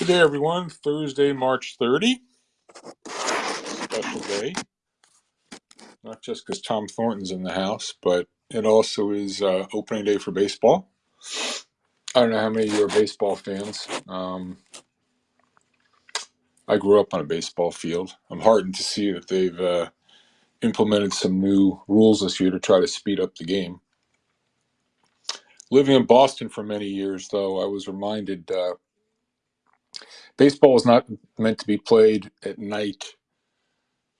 Good day, everyone. Thursday, March 30, special day. Not just because Tom Thornton's in the house, but it also is uh, opening day for baseball. I don't know how many of you are baseball fans. Um, I grew up on a baseball field. I'm heartened to see that they've uh, implemented some new rules this year to try to speed up the game. Living in Boston for many years, though, I was reminded uh, baseball is not meant to be played at night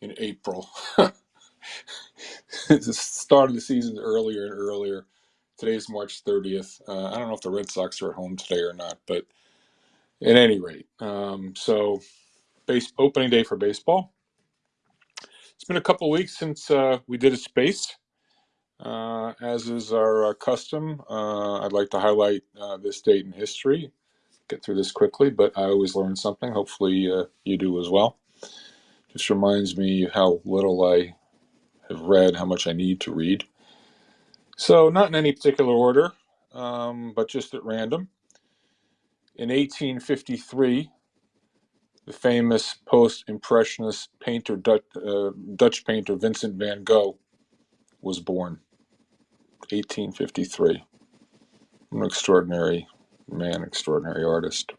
in April. the start of the season earlier and earlier. Today's March 30th. Uh, I don't know if the Red Sox are at home today or not, but at any rate, um, so base opening day for baseball. It's been a couple of weeks since uh, we did a space. Uh, as is our uh, custom, uh, I'd like to highlight uh, this date in history. Get through this quickly, but I always learn something. Hopefully, uh, you do as well. Just reminds me how little I have read, how much I need to read. So, not in any particular order, um, but just at random. In 1853, the famous post-impressionist painter, Dutch, uh, Dutch painter Vincent van Gogh was born. 1853. An extraordinary man, extraordinary artist.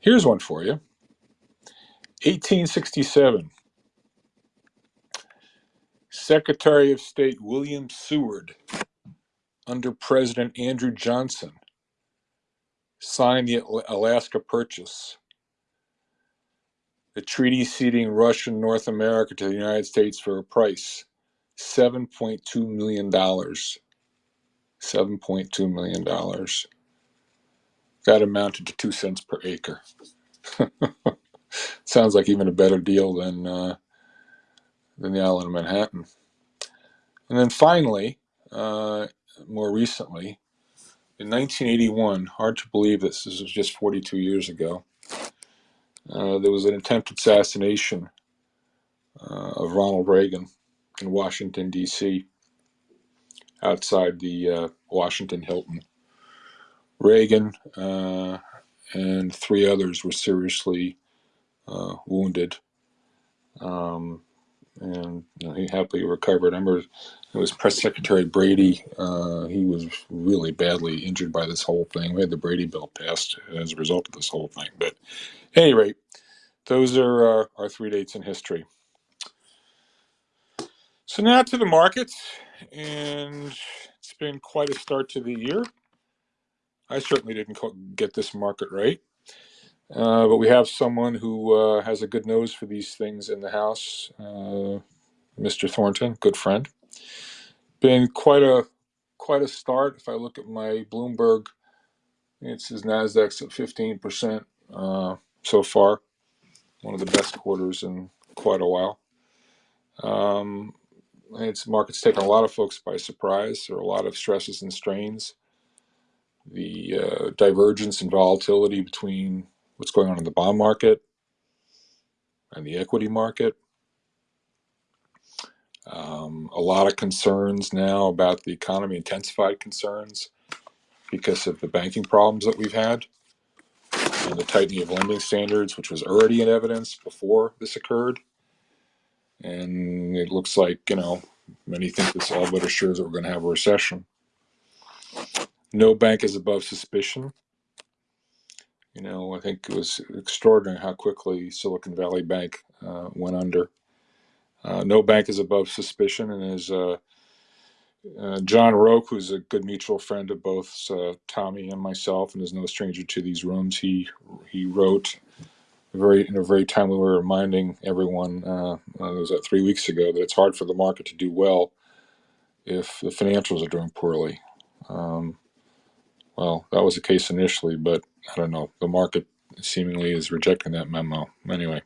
Here's one for you. 1867. Secretary of State William Seward, under President Andrew Johnson, signed the Alaska Purchase, the treaty ceding Russian North America to the United States for a price $7.2 million. $7.2 million. That amounted to two cents per acre. Sounds like even a better deal than uh, than the island of Manhattan. And then finally, uh, more recently, in 1981, hard to believe this, this was just 42 years ago, uh, there was an attempted assassination uh, of Ronald Reagan in Washington, D.C., outside the uh, Washington Hilton. Reagan uh, and three others were seriously uh, wounded. Um, and you know, he happily recovered. I remember it was Press Secretary Brady. Uh, he was really badly injured by this whole thing. We had the Brady bill passed as a result of this whole thing. But at any rate, those are our, our three dates in history. So now to the markets, and it's been quite a start to the year. I certainly didn't get this market right. Uh, but we have someone who uh, has a good nose for these things in the house, uh, Mr. Thornton, good friend. Been quite a quite a start. If I look at my Bloomberg, it's his Nasdaq's at 15% uh, so far. One of the best quarters in quite a while. Um, it's market's taken a lot of folks by surprise. There are a lot of stresses and strains. The uh, divergence and volatility between what's going on in the bond market and the equity market. Um, a lot of concerns now about the economy, intensified concerns because of the banking problems that we've had and the tightening of lending standards, which was already in evidence before this occurred. And it looks like, you know, many think this all but assures that we're going to have a recession. No bank is above suspicion. You know, I think it was extraordinary how quickly Silicon Valley Bank uh, went under. Uh, no bank is above suspicion, and as uh, uh John Roque, who's a good mutual friend of both uh, Tommy and myself, and is no stranger to these rooms, he he wrote very in a very timely way, reminding everyone. Uh, it was three weeks ago that it's hard for the market to do well if the financials are doing poorly. Um, well, that was the case initially, but I don't know. The market seemingly is rejecting that memo. Anyway,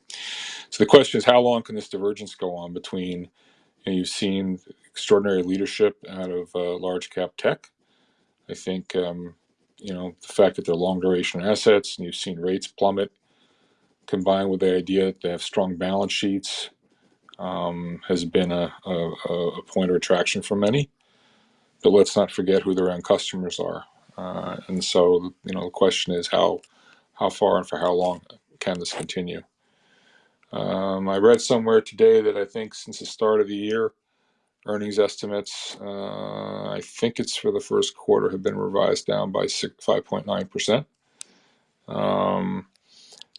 so the question is, how long can this divergence go on between? You know, you've seen extraordinary leadership out of uh, large cap tech. I think um, you know the fact that they're long duration assets, and you've seen rates plummet, combined with the idea that they have strong balance sheets, um, has been a, a, a point of attraction for many. But let's not forget who their end customers are. Uh, and so, you know, the question is how how far and for how long can this continue. Um, I read somewhere today that I think since the start of the year, earnings estimates, uh, I think it's for the first quarter, have been revised down by 5.9%. Um,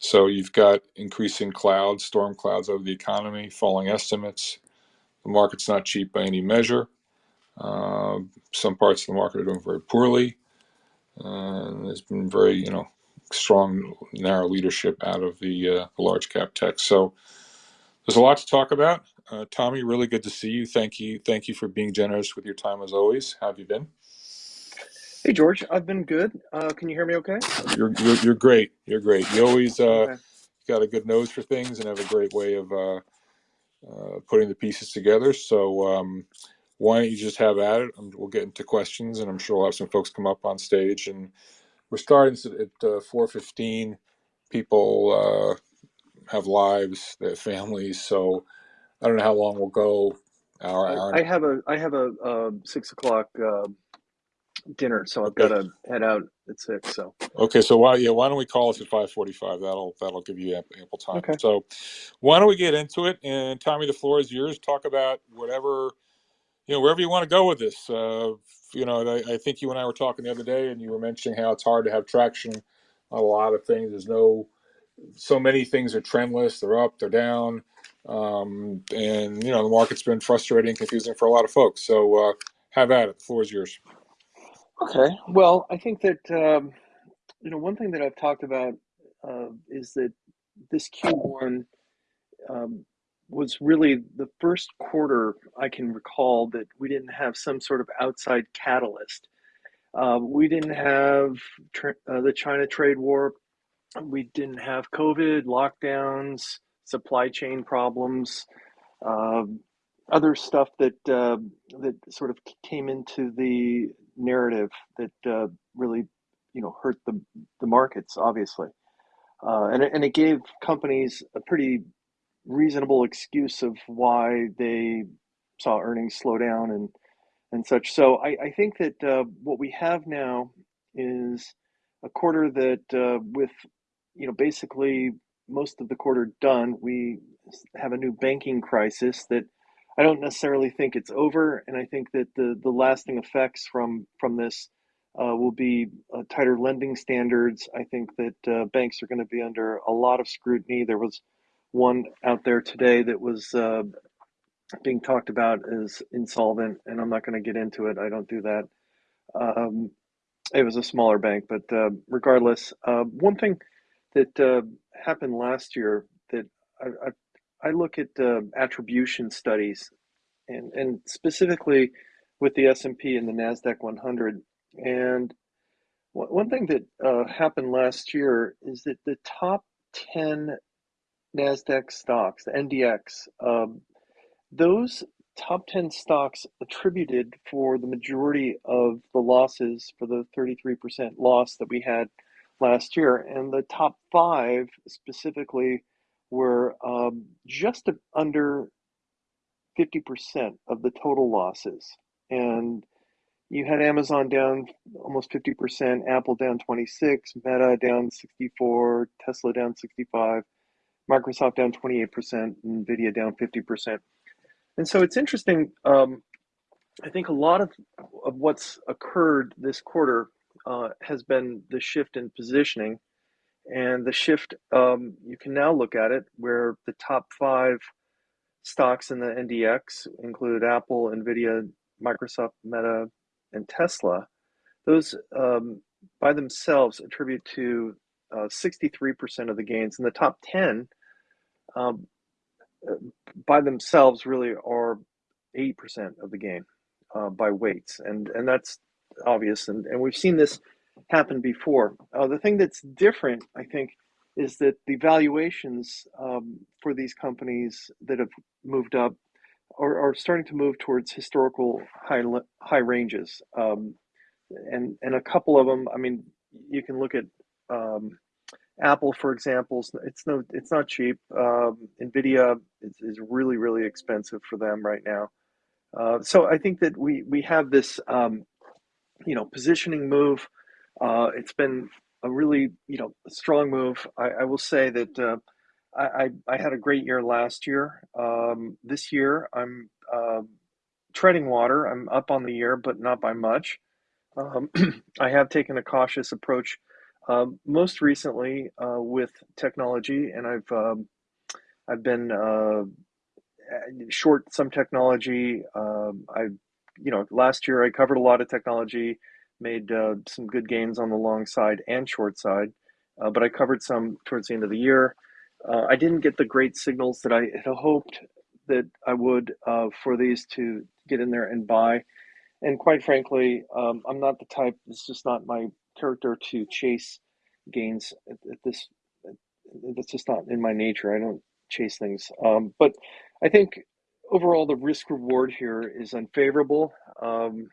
so you've got increasing clouds, storm clouds over the economy, falling estimates. The market's not cheap by any measure. Uh, some parts of the market are doing very poorly. Uh, there's been very, you know, strong narrow leadership out of the, uh, the large cap tech. So there's a lot to talk about. Uh, Tommy, really good to see you. Thank you, thank you for being generous with your time as always. How have you been? Hey George, I've been good. Uh, can you hear me okay? You're you're, you're great. You're great. You always uh, Okay. got a good nose for things and have a great way of uh, uh, putting the pieces together. So um, why don't you just have at it? Um, We'll get into questions, and I'm sure we'll have some folks come up on stage. And we're starting s- at uh, 4:15. People uh, have lives, they have families, so I don't know how long we'll go. Hour, I, hour. I and- have a I have a, uh six o'clock uh, dinner, so I've Okay. got to head out at six. So Okay, so why yeah, why don't we call us at 5:45? That'll that'll give you ample, ample time. okay. So why don't we get into it? And Tommy, the floor is yours. Talk about whatever you know, wherever you want to go with this. Uh, you know, I, I think you and I were talking the other day, and you were mentioning how it's hard to have traction on a lot of things. There's no, so many things are trendless. They're up, they're down, um, and you know, the market's been frustrating, confusing for a lot of folks. So uh, have at it. The floor is yours. Okay. Well, I think that um, you know one thing that I've talked about uh, is that this Q1 um, was really the first quarter I can recall that we didn't have some sort of outside catalyst. Uh, we didn't have uh, the China trade war. We didn't have COVID, lockdowns, supply chain problems, um, other stuff that uh, that sort of came into the narrative that uh, really, you know, hurt the the markets, obviously, uh, and and it gave companies a pretty reasonable excuse of why they saw earnings slow down and and such. So I, I think that uh, what we have now is a quarter that, uh, with you know, basically most of the quarter done, we have a new banking crisis that I don't necessarily think it's over, and I think that the the lasting effects from from this uh, will be uh, tighter lending standards. I think that uh, banks are going to be under a lot of scrutiny. There was one out there today that was uh, being talked about as insolvent, and I'm not going to get into it. I don't do that. Um, it was a smaller bank, but uh, regardless, uh, one thing that uh, happened last year that I, I, I look at uh, attribution studies, and and specifically with the S and the Nasdaq 100. And one one thing that uh, happened last year is that the top 10 Nasdaq stocks, the NDX, um, those top 10 stocks attributed for the majority of the losses for the 33% loss that we had last year. And the top five specifically were um, just under 50% of the total losses. And you had Amazon down almost 50%, Apple down 26, Meta down 64, Tesla down 65, Microsoft down 28%, Nvidia down 50%. And so it's interesting. Um, I think a lot of of what's occurred this quarter uh, has been the shift in positioning, and the shift. Um, you can now look at it where the top five stocks in the NDX include Apple, Nvidia, Microsoft, Meta, and Tesla. Those um, by themselves attribute to uh, 63% of the gains, and the top 10 um, by themselves really are 8% of the gain uh, by weights. And, and that's obvious. And, and we've seen this happen before. Uh, the thing that's different, I think, is that the valuations um, for these companies that have moved up are, are starting to move towards historical high, high ranges. Um, and, and a couple of them, I mean, you can look at um, Apple, for example, it's no, it's not cheap. Um, Nvidia is, is really, really expensive for them right now. Uh, so I think that we we have this, um, you know, positioning move. Uh, it's been a really you know strong move. I, I will say that uh, I, I, had a great year last year. Um, this year I'm uh, treading water. I'm up on the year, but not by much. Um, I have taken a cautious approach. Um, most recently uh, with technology, and I've um, I've been uh, short some technology. Um, I, you know, last year I covered a lot of technology, made uh, some good gains on the long side and short side, uh, but I covered some towards the end of the year. Uh, I didn't get the great signals that I had hoped that I would uh, for these to get in there and buy. And quite frankly, um, I'm not the type. It's just not my character to chase gains at, at this. That's just not in my nature. I don't chase things. Um, but I think overall the risk reward here is unfavorable, um,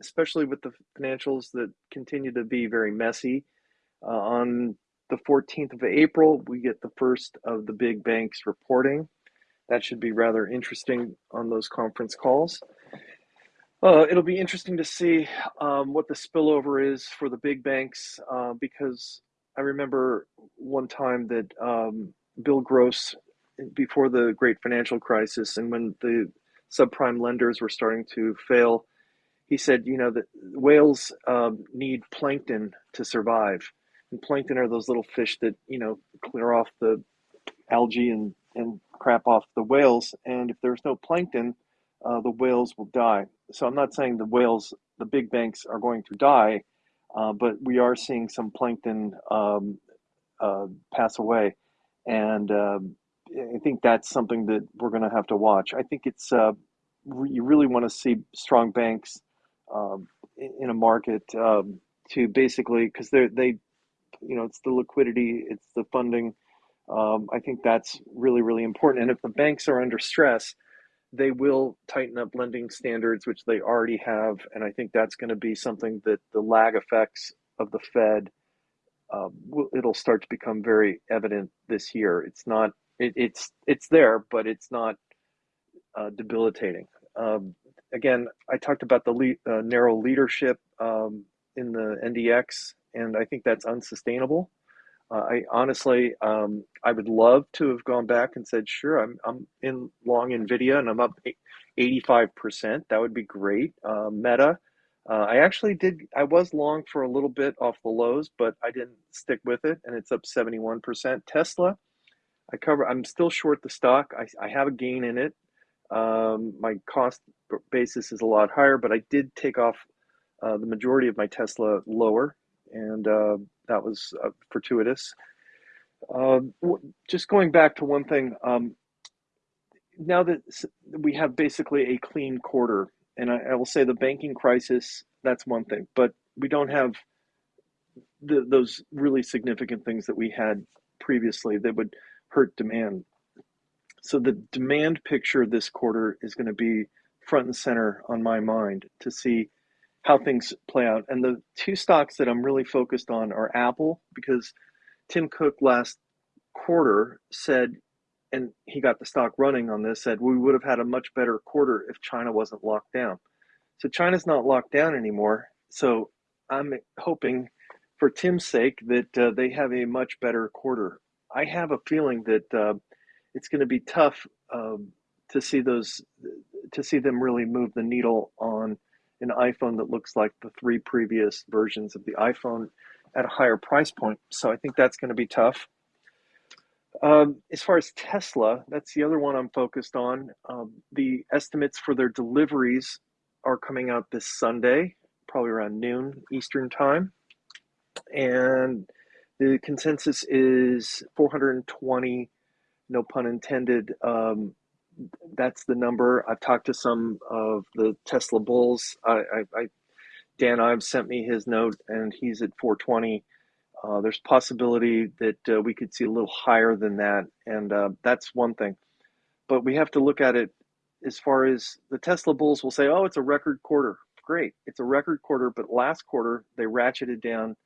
especially with the financials that continue to be very messy. Uh, on the 14th of April, we get the first of the big banks reporting. That should be rather interesting on those conference calls. Uh, it'll be interesting to see um, what the spillover is for the big banks uh, because I remember one time that um, Bill Gross, before the great financial crisis and when the subprime lenders were starting to fail, he said, you know, that whales um, need plankton to survive. And plankton are those little fish that, you know, clear off the algae and, and crap off the whales. And if there's no plankton, uh, the whales will die. So I'm not saying the whales, the big banks, are going to die, uh, but we are seeing some plankton um, uh, pass away, and um, I think that's something that we're going to have to watch. I think it's uh, you really want to see strong banks um, in a market um, to basically because they they you know it's the liquidity, it's the funding. Um, I think that's really really important. And if the banks are under stress, they will tighten up lending standards, which they already have, and I think that's going to be something that the lag effects of the Fed uh, will, it'll start to become very evident this year. It's not it, it's it's there, but it's not uh, debilitating. Um, again, I talked about the le- uh, narrow leadership um, in the NDX, and I think that's unsustainable. Uh, I honestly, um, I would love to have gone back and said, sure, I'm I'm in long Nvidia and I'm up 85%. That would be great. Uh, Meta, uh, I actually did. I was long for a little bit off the lows, but I didn't stick with it, and it's up 71%. Tesla, I cover. I'm still short the stock. I, I have a gain in it. Um, my cost basis is a lot higher, but I did take off uh, the majority of my Tesla lower, and uh, that was uh, fortuitous. Um, just going back to one thing, um, now that we have basically a clean quarter, and I, I, will say the banking crisis, that's one thing, but we don't have the, those really significant things that we had previously that would hurt demand. So the demand picture this quarter is going to be front and center on my mind to see how things play out. And the two stocks that I'm really focused on are Apple because Tim Cook last quarter said, and he got the stock running on this, said we would have had a much better quarter if China wasn't locked down. So China's not locked down anymore. So I'm hoping for Tim's sake that uh, they have a much better quarter. I have a feeling that uh, it's going to be tough um, to see those to see them really move the needle on an iPhone that looks like the three previous versions of the iPhone at a higher price point. So I think that's going to be tough. Um, as far as Tesla, that's the other one I'm focused on. Um, the estimates for their deliveries are coming out this Sunday, probably around noon Eastern time. And the consensus is 420, no pun intended, um, that's the number. I've talked to some of the Tesla bulls. I, I, I Dan Ives sent me his note, and he's at 420. Uh, there's possibility that uh, we could see a little higher than that, and uh, that's one thing. But we have to look at it as far as the Tesla bulls will say, "Oh, it's a record quarter." Great, it's a record quarter, but last quarter they ratcheted down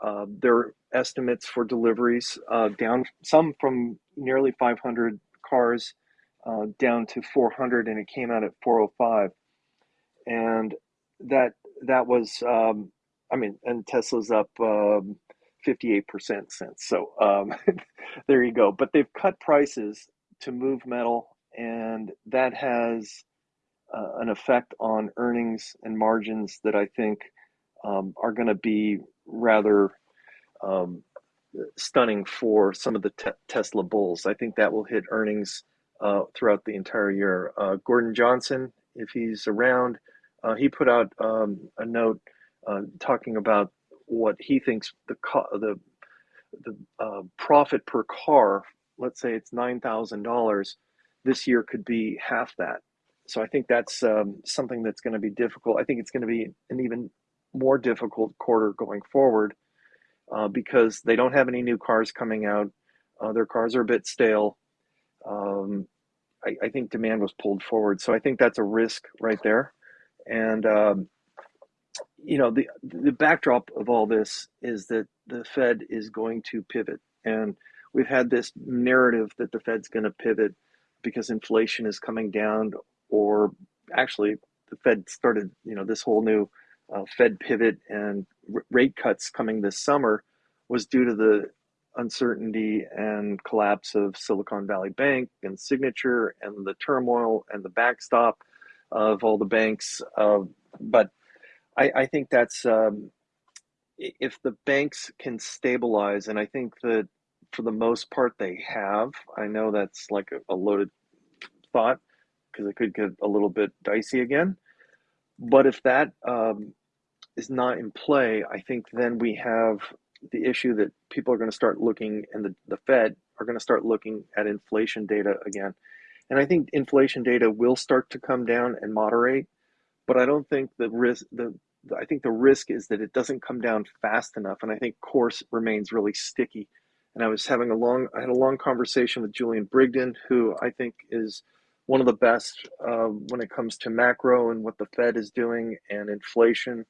uh, their estimates for deliveries uh, down some from nearly 500 cars uh, down to 400 and it came out at 405 and that that was um, i mean and tesla's up um, 58% since. So um, there you go. But they've cut prices to move metal, and that has uh, an effect on earnings and margins that I think um, are going to be rather um, stunning for some of the te- Tesla bulls. I think that will hit earnings throughout the entire year. Uh, Gordon Johnson, if he's around, uh, he put out um, a note uh, talking about what he thinks the the the uh, profit per car. Let's say it's nine thousand dollars. This year could be half that. So I think that's um, something that's going to be difficult. I think it's going to be an even more difficult quarter going forward uh, because they don't have any new cars coming out. Uh, their cars are a bit stale. Um, I, I, think demand was pulled forward, so I think that's a risk right there. And um, you know, the the backdrop of all this is that the Fed is going to pivot, and we've had this narrative that the Fed's going to pivot because inflation is coming down, or actually, the Fed started, you know, this whole new uh, Fed pivot and rate cuts coming this summer was due to the uncertainty and collapse of Silicon Valley Bank and Signature and the turmoil and the backstop of all the banks. Uh, but I, I, think that's um, if the banks can stabilize, and I think that for the most part they have. I know that's like a, a loaded thought because it could get a little bit dicey again. But if that um, is not in play, I think then we have the issue that people are going to start looking, and the, the Fed are going to start looking at inflation data again. And I think inflation data will start to come down and moderate, but I don't think the risk the I think the risk is that it doesn't come down fast enough, and I think core remains really sticky. And I was having a long I had a long conversation with Julian Brigden, who I think is one of the best uh, when it comes to macro and what the Fed is doing and inflation.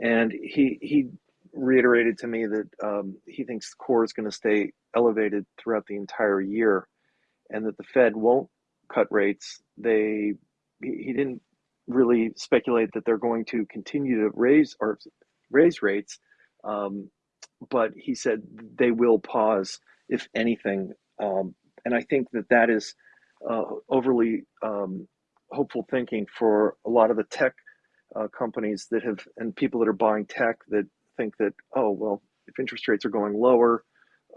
And he he reiterated to me that um, he thinks core is going to stay elevated throughout the entire year, and that the Fed won't cut rates. They he, didn't really speculate that they're going to continue to raise or raise rates, um, but he said they will pause if anything. Um, and I think that that is uh, overly um, hopeful thinking for a lot of the tech uh, companies that have and people that are buying tech that think that oh well if interest rates are going lower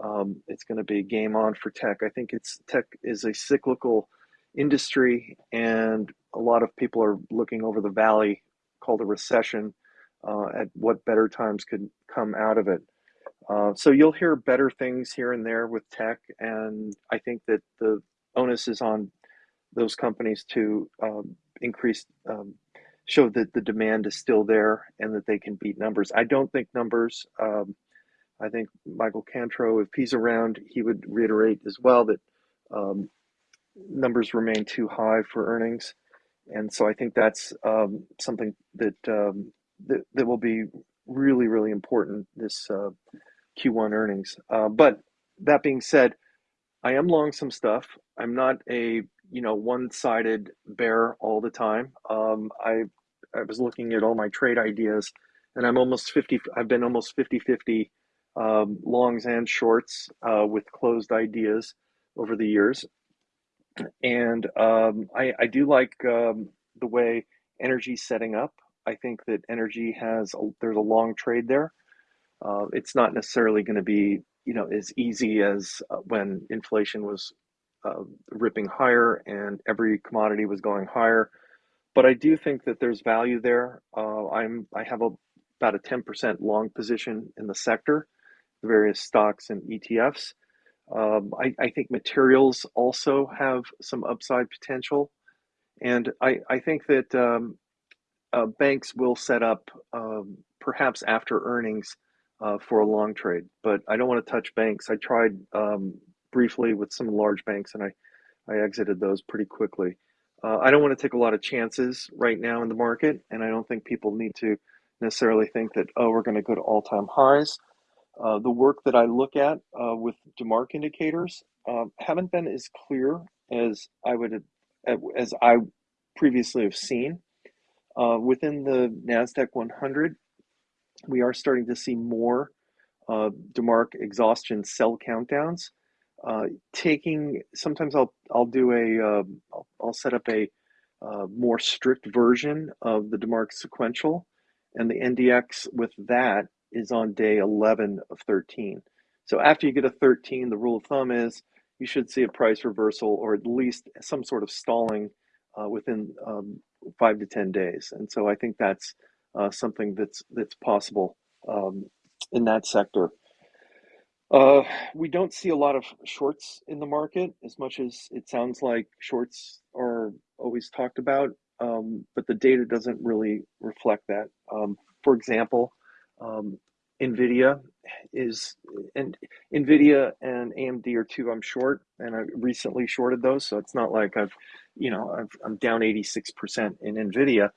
um, it's going to be game on for tech. I think it's tech is a cyclical industry and a lot of people are looking over the valley called a recession uh, at what better times could come out of it. Uh, so you'll hear better things here and there with tech and i think that the onus is on those companies to um, increase, um, show that the demand is still there and that they can beat numbers. I don't think numbers. Um, I think Michael Kantro, if he's around, he would reiterate as well that um, numbers remain too high for earnings, and so I think that's um, something that, um, that that will be really really important this uh, Q1 earnings. Uh, but that being said I am long some stuff. I'm not a you know one-sided bear all the time. Um, I I was looking at all my trade ideas, and I'm almost 50. I've been almost 50-50 um, longs and shorts uh, with closed ideas over the years, and um, I I do like um, the way energy setting up. I think that energy has a, there's a long trade there. Uh, it's not necessarily going to be you know as easy as uh, when inflation was uh, ripping higher and every commodity was going higher. But I do think that there's value there. Uh, I'm I have a, about a 10% long position in the sector, the various stocks and ETFs. Um, I, I, think materials also have some upside potential. And I, I think that um, uh, banks will set up um, perhaps after earnings uh, for a long trade. But I don't want to touch banks. I tried um, briefly with some large banks and I, I exited those pretty quickly. Uh, I don't want to take a lot of chances right now in the market, and I don't think people need to necessarily think that, oh, we're going to go to all time highs. Uh, the work that I look at uh, with DeMark indicators um, haven't been as clear as I would as I previously have seen. Uh, within the NASDAQ 100, we are starting to see more uh, DeMark exhaustion sell countdowns. Uh, taking sometimes I'll I'll do a uh, I'll, I'll set up a uh, more strict version of the DeMark sequential, and the NDX with that is on day 11 of 13. So after you get a 13, the rule of thumb is you should see a price reversal or at least some sort of stalling uh, within um, five to 10 days. And so I think that's uh, something that's that's possible um, in that sector. Uh, we don't see a lot of shorts in the market as much as it sounds like shorts are always talked about, um, but the data doesn't really reflect that. Um, for example, um, NVIDIA is, and NVIDIA and AMD are two I'm short, and I recently shorted those, so it's not like I've, you know, I've, I'm down 86% in NVIDIA.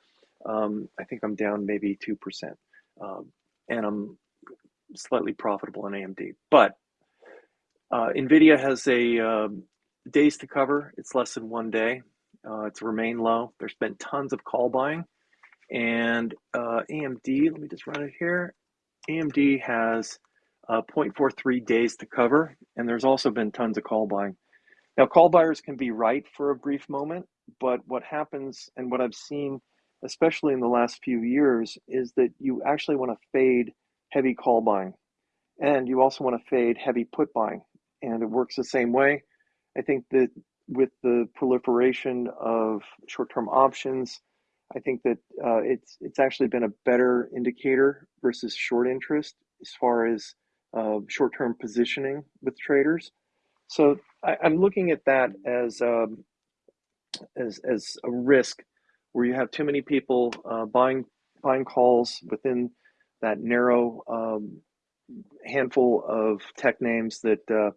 Um, I think I'm down maybe 2%. Um, and I'm slightly profitable in AMD. But uh, NVIDIA has a um, days to cover. It's less than one day. Uh, it's remained low. There's been tons of call buying. And uh, AMD, let me just run it here. AMD has uh, 0.43 days to cover. And there's also been tons of call buying. Now, call buyers can be right for a brief moment, but what happens and what I've seen, especially in the last few years, is that you actually want to fade heavy call buying. And you also want to fade heavy put buying. And it works the same way. I think that with the proliferation of short term options, I think that uh, it's it's actually been a better indicator versus short interest as far as uh, short term positioning with traders. So I, am looking at that as um, as as a risk where you have too many people uh, buying buying calls within that narrow um, handful of tech names that uh,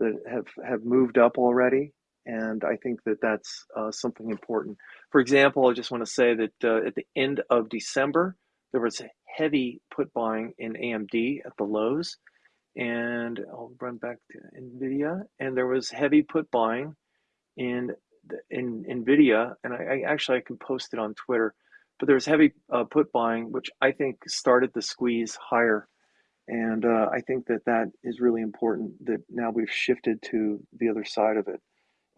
that have have moved up already, and I think that that's uh, something important. For example, I just want to say that uh, at the end of December, there was heavy put buying in AMD at the lows, and I'll run back to Nvidia, and there was heavy put buying in in Nvidia, and I, I actually I can post it on Twitter but there was heavy uh, put buying, which I think started the squeeze higher. And uh, I think that that is really important that now we've shifted to the other side of it.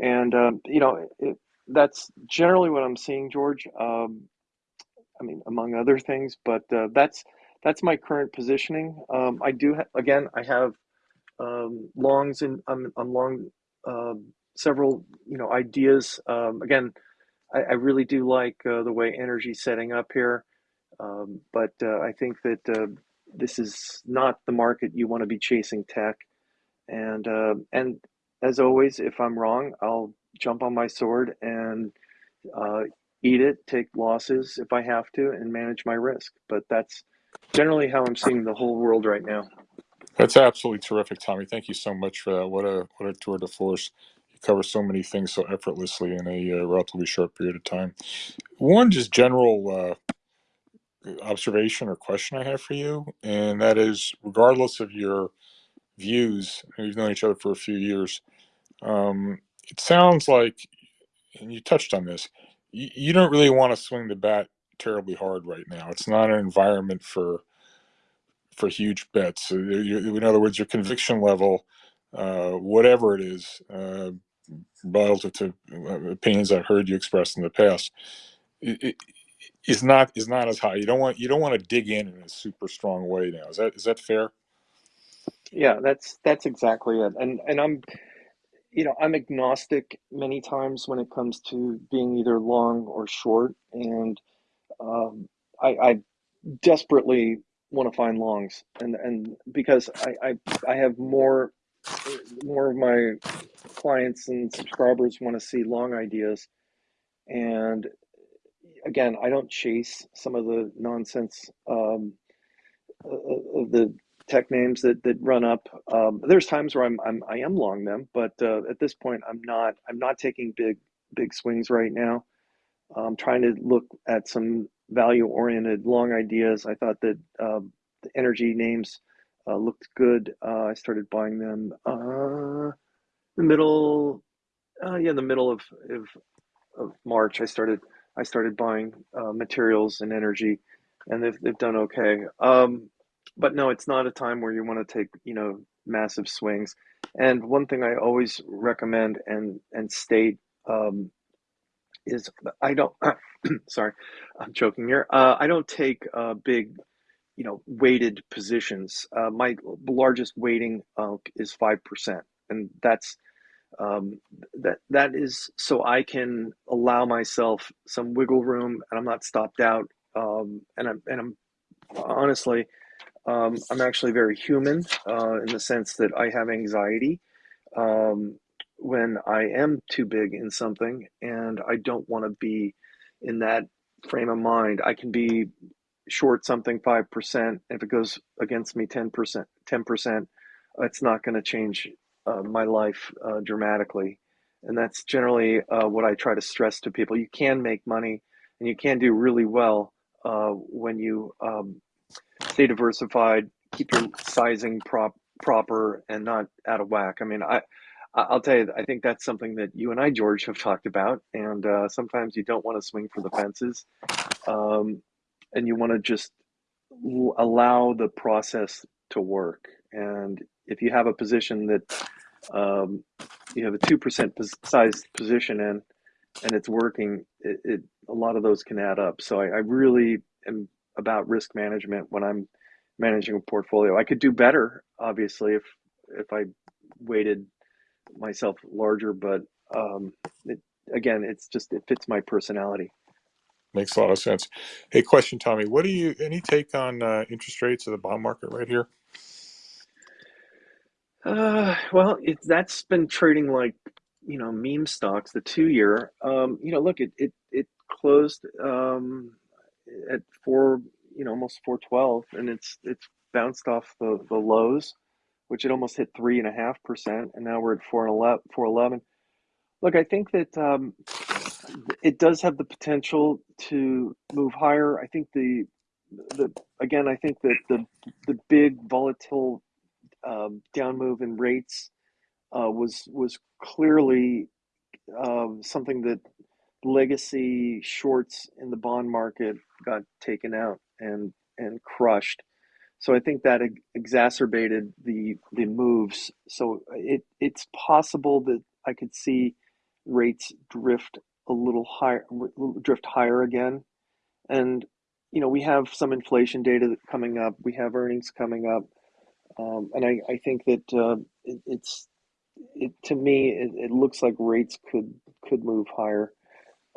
And, um, you know, it, that's generally what I'm seeing, George. Um, I mean, among other things, but uh, that's that's my current positioning. Um, I do, ha- again, I have um, longs and I'm, I'm long um, several, you know, ideas. Um, again, I, I really do like uh, the way energy's setting up here, um, but uh, I think that uh, this is not the market you want to be chasing tech. And uh, and as always, if I'm wrong, I'll jump on my sword and uh, eat it, take losses if I have to, and manage my risk. But that's generally how I'm seeing the whole world right now. That's absolutely terrific, Tommy. Thank you so much for that. What a what a tour de force cover so many things so effortlessly in a uh, relatively short period of time. One just general uh, observation or question I have for you, and that is, regardless of your views, we've known each other for a few years. Um, it sounds like, and you touched on this, you, you don't really want to swing the bat terribly hard right now. It's not an environment for for huge bets. In other words, your conviction level, uh, whatever it is, uh, relative to uh, opinions I've heard you express in the past, it, it is not is not as high. You don't want you don't want to dig in in a super strong way now. Is that is that fair? Yeah, that's that's exactly it. And and I'm you know I'm agnostic many times when it comes to being either long or short, and um, I, I desperately want to find longs, and and because I, I I have more more of my clients and subscribers want to see long ideas. And again, I don't chase some of the nonsense um, of the tech names that, that run up. Um, there's times where I'm, I'm I am long them, but uh, at this point, I'm not. I'm not taking big big swings right now. I'm trying to look at some value oriented long ideas. I thought that um, the energy names uh, looked good. Uh, I started buying them uh, the middle, uh, yeah, the middle of, of of March. I started I started buying uh, materials and energy, and they've they've done okay. Um, but no, it's not a time where you want to take you know massive swings. And one thing I always recommend and and state um, is I don't. sorry, I'm choking here. Uh, I don't take uh, big, you know, weighted positions. Uh, my largest weighting uh, is five percent, and that's um, that that is so I can allow myself some wiggle room, and I'm not stopped out. Um, and I'm and I'm honestly, um, I'm actually very human uh, in the sense that I have anxiety um, when I am too big in something, and I don't want to be in that frame of mind. I can be short something 5%. If it goes against me 10%, 10%, it's not going to change uh, my life uh, dramatically. And that's generally uh, what I try to stress to people. You can make money and you can do really well uh, when you um, stay diversified, keep your sizing prop proper and not out of whack. I mean, I I'll tell you, I think that's something that you and I, George, have talked about. And uh, sometimes you don't want to swing for the fences, um, and you want to just allow the process to work. And if you have a position that um, you have a two percent size position in, and it's working, it, it, a lot of those can add up. So I, I really am about risk management when I'm managing a portfolio. I could do better, obviously, if if I weighted myself larger, but um, it, again, it's just it fits my personality. Makes a lot of sense. Hey, question, Tommy. What do you any take on uh, interest rates of the bond market right here? Uh, well, it, that's been trading like you know meme stocks. The two year, um, you know, look, it it it closed um, at four, you know, almost four twelve, and it's it's bounced off the the lows which it almost hit three and a half percent, and now we're at four and eleven. Four eleven. Look, I think that um, it does have the potential to move higher. I think the the again, I think that the the big volatile um, down move in rates uh, was was clearly um, something that legacy shorts in the bond market got taken out and and crushed. So I think that exacerbated the the moves. So it it's possible that I could see rates drift a little higher, drift higher again. And you know we have some inflation data coming up. We have earnings coming up, um, and I, I think that uh, it, it's it to me it, it looks like rates could could move higher.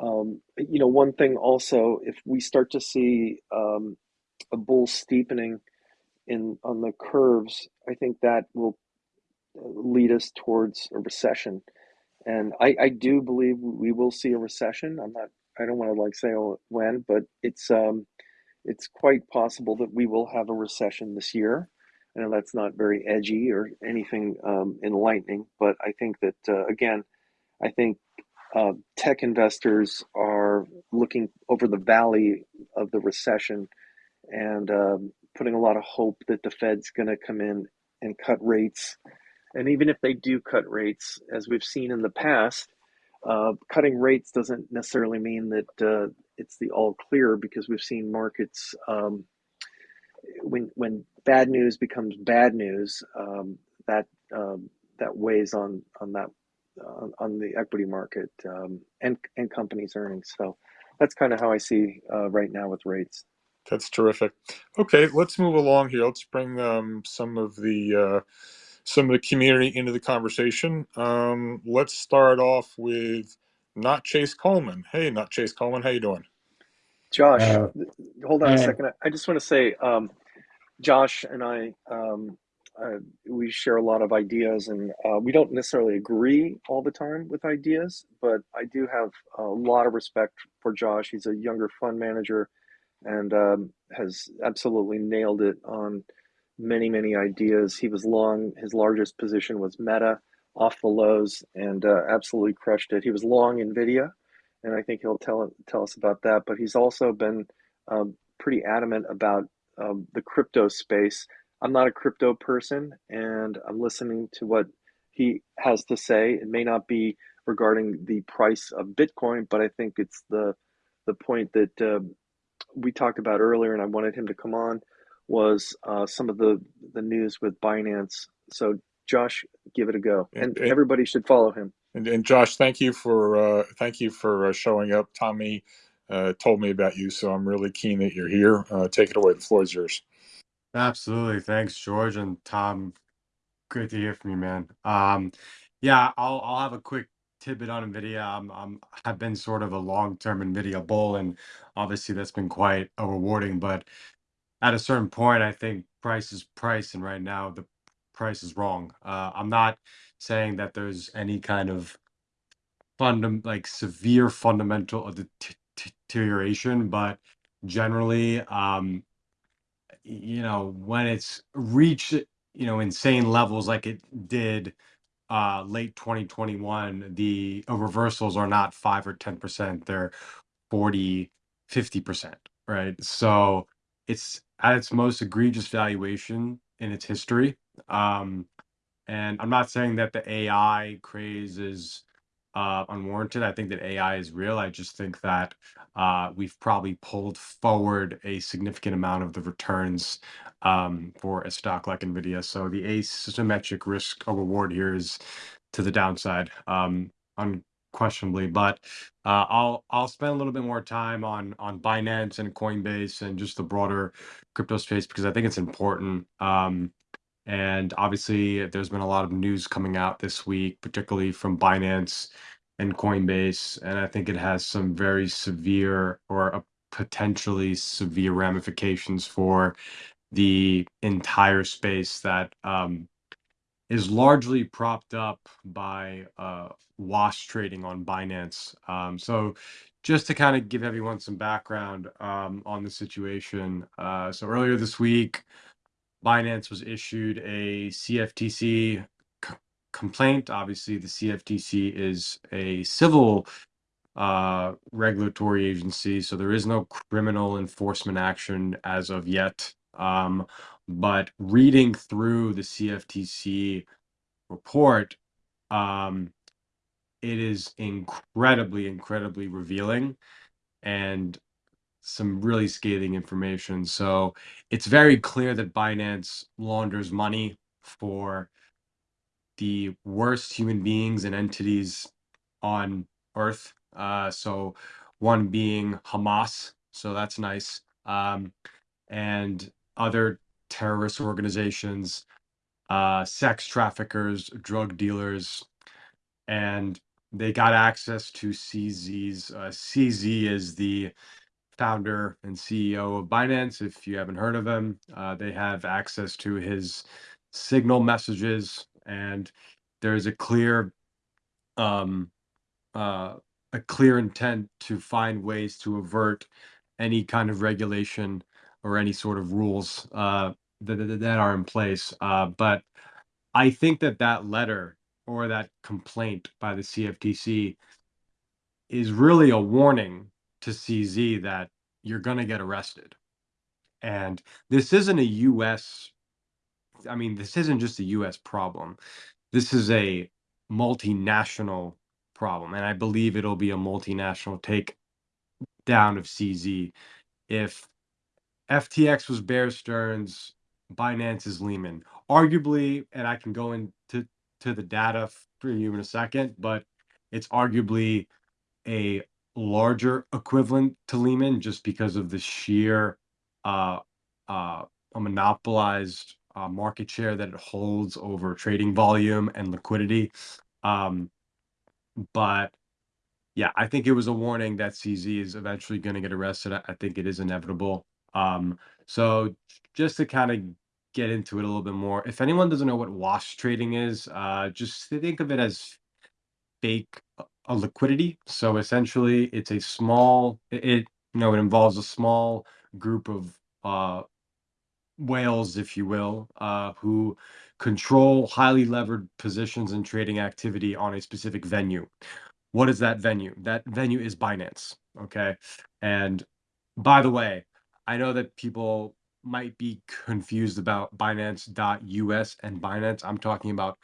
Um, you know, one thing also, if we start to see um, a bull steepening in on the curves, I think that will uh, lead us towards a recession. And I, I do believe we will see a recession. I'm not. I don't want to like say when, but it's um, it's quite possible that we will have a recession this year. I know that's not very edgy or anything um, enlightening, but I think that uh, again, I think uh, tech investors are looking over the valley of the recession, and um, putting a lot of hope that the Fed's going to come in and cut rates. And even if they do cut rates, as we've seen in the past, uh, cutting rates doesn't necessarily mean that uh, it's the all clear because we've seen markets um, when when bad news becomes bad news um, that um, that weighs on on that uh, on the equity market um, and and companies' earnings. So that's kind of how I see uh, right now with rates. That's terrific. Okay, let's move along here. Let's bring um, some of the uh, some of the community into the conversation. Um, let's start off with not Chase Coleman. Hey, not Chase Coleman. How you doing? Josh, uh, hold on a second. I just want to say, um, Josh and I, um, uh, we share a lot of ideas, and uh, we don't necessarily agree all the time with ideas, but I do have a lot of respect for Josh. He's a younger fund manager and um, has absolutely nailed it on many, many ideas. He was long, his largest position was Meta off the lows and uh, absolutely crushed it. He was long NVIDIA, and I think he'll tell, tell us about that. But he's also been um, pretty adamant about um, the crypto space. I'm not a crypto person, and I'm listening to what he has to say. It may not be regarding the price of Bitcoin, but I think it's the the point that uh, we talked about earlier, and I wanted him to come on, was uh, some of the the news with Binance. So Josh, give it a go, And, and everybody should follow him. and, and Josh, thank you for uh, thank you for uh, showing up. Tommy uh, told me about you, so I'm really keen that you're here. Uh, take it away. The floor is yours. Absolutely. Thanks, George and Tom. Great to hear from you, man. Um, yeah, I'll I'll have a quick tidbit on Nvidia. I'm I'm have been sort of a long-term Nvidia bull, and obviously that's been quite a rewarding. But at a certain point, I think price is price, and right now the price is wrong. Uh, I'm not saying that there's any kind of fundam like severe fundamental of the t- t- deterioration, but generally, um, you know, when it's reached, you know, insane levels like it did uh late 2021, the reversals are not 5 or 10%, they're 40, 50%, right? So it's at its most egregious valuation in its history. Um, and I'm not saying that the AI craze is uh, unwarranted. I think that AI is real. I just think that uh, we've probably pulled forward a significant amount of the returns um, for a stock like NVIDIA. So the asymmetric risk or reward here is to the downside, um, unquestionably. But uh, I'll I'll spend a little bit more time on on Binance and Coinbase and just the broader crypto space because I think it's important. Um, and obviously, there's been a lot of news coming out this week, particularly from Binance and Coinbase. And I think it has some very severe or uh, potentially severe ramifications for the entire space that um, is largely propped up by uh, wash trading on Binance. Um, so, just to kind of give everyone some background um, on the situation. Uh, so, earlier this week, Binance was issued a CFTC complaint. Obviously, the CFTC is a civil uh, regulatory agency, so there is no criminal enforcement action as of yet. Um, but reading through the CFTC report, um, it is incredibly, incredibly revealing. And some really scathing information. So it's very clear that Binance launders money for the worst human beings and entities on earth. Uh, so one being Hamas, so that's nice, um, and other terrorist organizations, uh, sex traffickers, drug dealers, and they got access to CZ's. Uh, CZ is the founder and CEO of Binance. If you haven't heard of him, uh, they have access to his signal messages, and there's a clear, um, uh, a clear intent to find ways to avert any kind of regulation or any sort of rules uh, that, that that are in place. Uh, but I think that that letter or that complaint by the CFTC is really a warning to CZ that you're going to get arrested. And this isn't a US, I mean, this isn't just a US problem. This is a multinational problem. And I believe it'll be a multinational take down of CZ. If FTX was Bear Stearns, Binance is Lehman. Arguably, and I can go into to the data for you in a second, but it's arguably a larger equivalent to Lehman just because of the sheer uh, uh, monopolized uh, market share that it holds over trading volume and liquidity. Um, but yeah, I think it was a warning that CZ is eventually going to get arrested. I, think it is inevitable. Um, so just to kind of get into it a little bit more, if anyone doesn't know what wash trading is, just think of it as fake a liquidity. So essentially, it's a small. It, it you know it involves a small group of uh, whales, if you will, uh, who control highly levered positions and trading activity on a specific venue. What is that venue? That venue is Binance. Okay, and by the way, I know that people might be confused about Binance.us and Binance. I'm talking about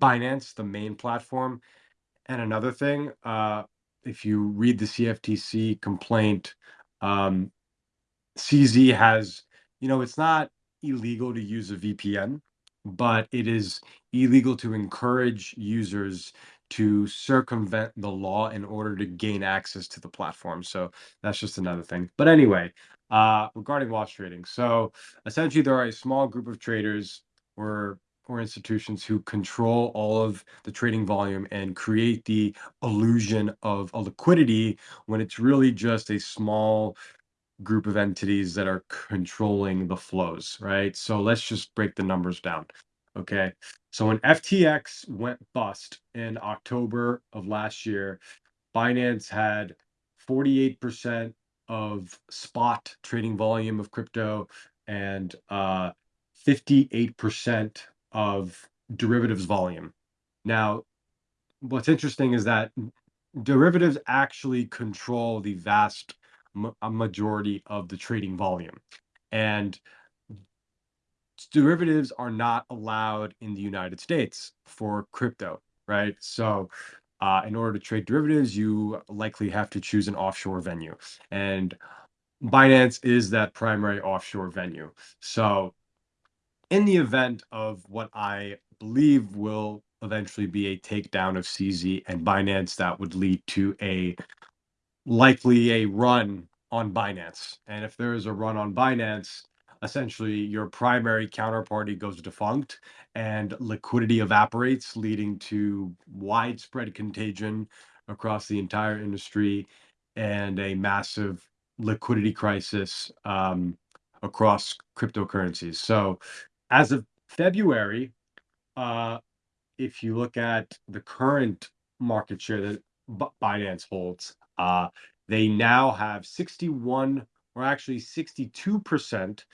Binance, the main platform. And another thing, uh, if you read the CFTC complaint, um, CZ has you know, it's not illegal to use a VPN, but it is illegal to encourage users to circumvent the law in order to gain access to the platform. So that's just another thing. But anyway, uh, regarding wash trading, so essentially there are a small group of traders or or institutions who control all of the trading volume and create the illusion of a liquidity when it's really just a small group of entities that are controlling the flows, right? So let's just break the numbers down. Okay. So when FTX went bust in October of last year, Binance had 48% of spot trading volume of crypto and uh, 58% of derivatives volume. Now, what's interesting is that derivatives actually control the vast ma- majority of the trading volume. And derivatives are not allowed in the United States for crypto, right? So, uh, in order to trade derivatives, you likely have to choose an offshore venue. And Binance is that primary offshore venue. So, in the event of what I believe will eventually be a takedown of CZ and Binance, that would lead to a likely a run on Binance. And if there is a run on Binance, essentially your primary counterparty goes defunct and liquidity evaporates, leading to widespread contagion across the entire industry and a massive liquidity crisis um, across cryptocurrencies. So, as of February, uh, if you look at the current market share that Binance holds, uh, they now have 61 or actually 62%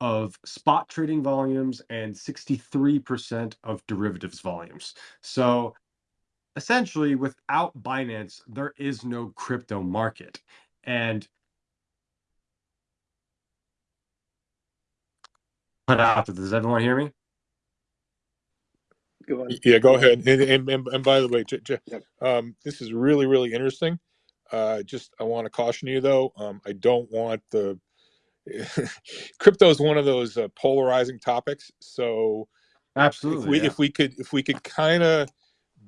of spot trading volumes and 63% of derivatives volumes. So essentially, without Binance, there is no crypto market. And put out, does everyone hear me? Go on. Yeah, go ahead. And, and, and, and by the way, J- J- Yep. um, this is really, really interesting. Uh, just, I want to caution you though. Um, I don't want the crypto is one of those uh, polarizing topics. So if Absolutely. we, yeah. if we could, if we could kind of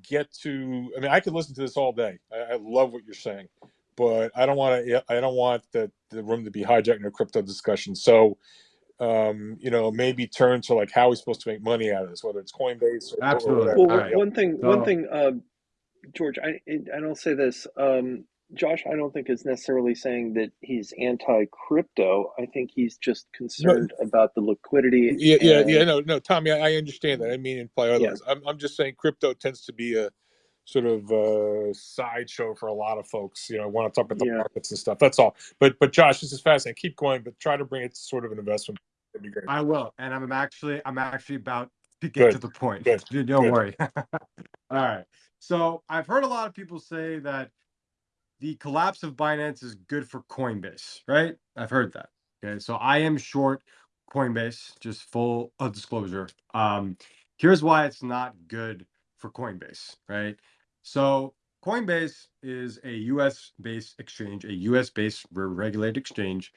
get to, I mean, I could listen to this all day. I, I love what you're saying, but I don't want to, I don't want the, the room to be hijacked in a crypto discussion. So, um, you know, maybe turn to like how we're we supposed to make money out of this, whether it's Coinbase or, or Absolutely. whatever. Well, one- right. one thing, one thing, uh, George, I I don't say this. Um, Josh, I don't think is necessarily saying that he's anti-crypto. I think he's just concerned about the liquidity. Yeah, yeah, and- yeah. No, no, Tommy, I, I understand that. I mean, imply otherwise. I'm, I'm just saying, crypto tends to be a sort of uh, sideshow for a lot of folks. You know, want to talk about the Yeah. markets and stuff. That's all. But, but Josh, this is fascinating. Keep going, but try to bring it to sort of an investment. That'd be great. I will, and I'm actually I'm actually about to get Good, to the point. good, Don't good. worry. All right. So I've heard a lot of people say that the collapse of Binance is good for Coinbase, right? I've heard that. Okay, so I am short Coinbase, just full of disclosure. Um, here's why it's not good for Coinbase, right? So Coinbase is a US based exchange, a US based regulated exchange.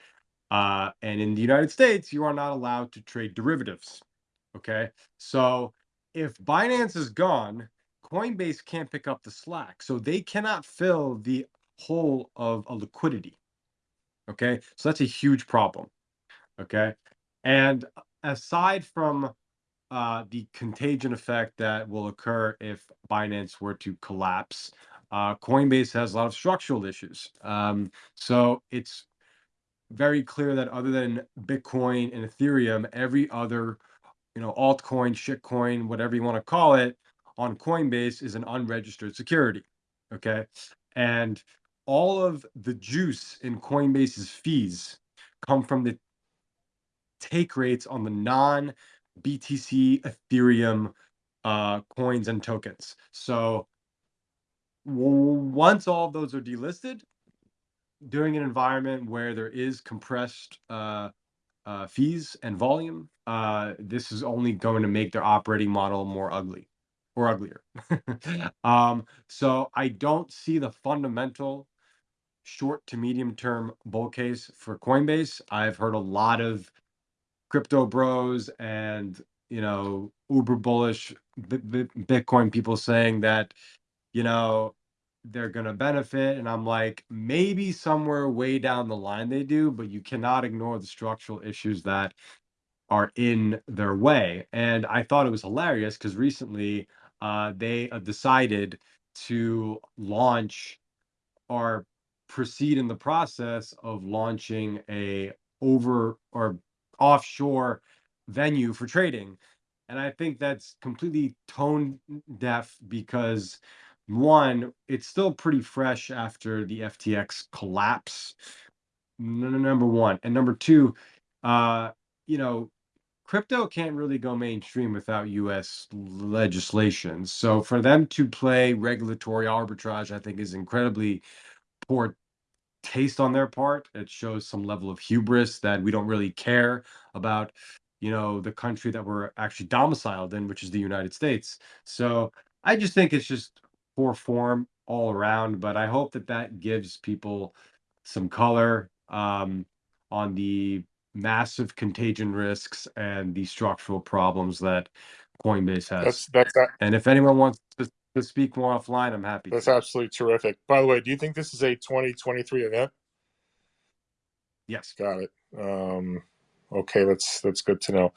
Uh, and in the United States, you are not allowed to trade derivatives. Okay. So if Binance is gone, Coinbase can't pick up the slack. So they cannot fill the hole of a liquidity. Okay. So that's a huge problem. Okay. And aside from uh, the contagion effect that will occur if Binance were to collapse, uh, Coinbase has a lot of structural issues. Um, so it's very clear that other than Bitcoin and Ethereum, every other, you know, altcoin, shitcoin, whatever you want to call it, on Coinbase is an unregistered security. Okay. And all of the juice in Coinbase's fees come from the take rates on the non BTC Ethereum uh, coins and tokens. So once all of those are delisted, during an environment where there is compressed uh, uh, fees and volume, uh, this is only going to make their operating model more ugly or uglier. um, so I don't see the fundamental short to medium term bull case for Coinbase. I've heard a lot of crypto bros and you know uber bullish B- B- Bitcoin people saying that you know they're going to benefit. And i'm like maybe somewhere way down the line they do but you cannot ignore the structural issues that are in their way. And i thought it was hilarious because recently uh, they uh, decided to launch or proceed in the process of launching a over or offshore venue for trading. And i think that's completely tone deaf because one it's still pretty fresh after the ftx collapse number one. And number two uh you know crypto can't really go mainstream without us legislation. So for them to play regulatory arbitrage i think is incredibly poor taste on their part. It shows some level of hubris that we don't really care about, you know, the country that we're actually domiciled in, which is the United States. So I just think it's just poor form all around. But I hope that that gives people some color um, on the massive contagion risks and the structural problems that Coinbase has. That's that's a- And if anyone wants to, to speak more offline, I'm happy that's to. absolutely terrific. By the way, do you think this is a 2023 event? Yes. Got it. Um, okay, that's that's good to know.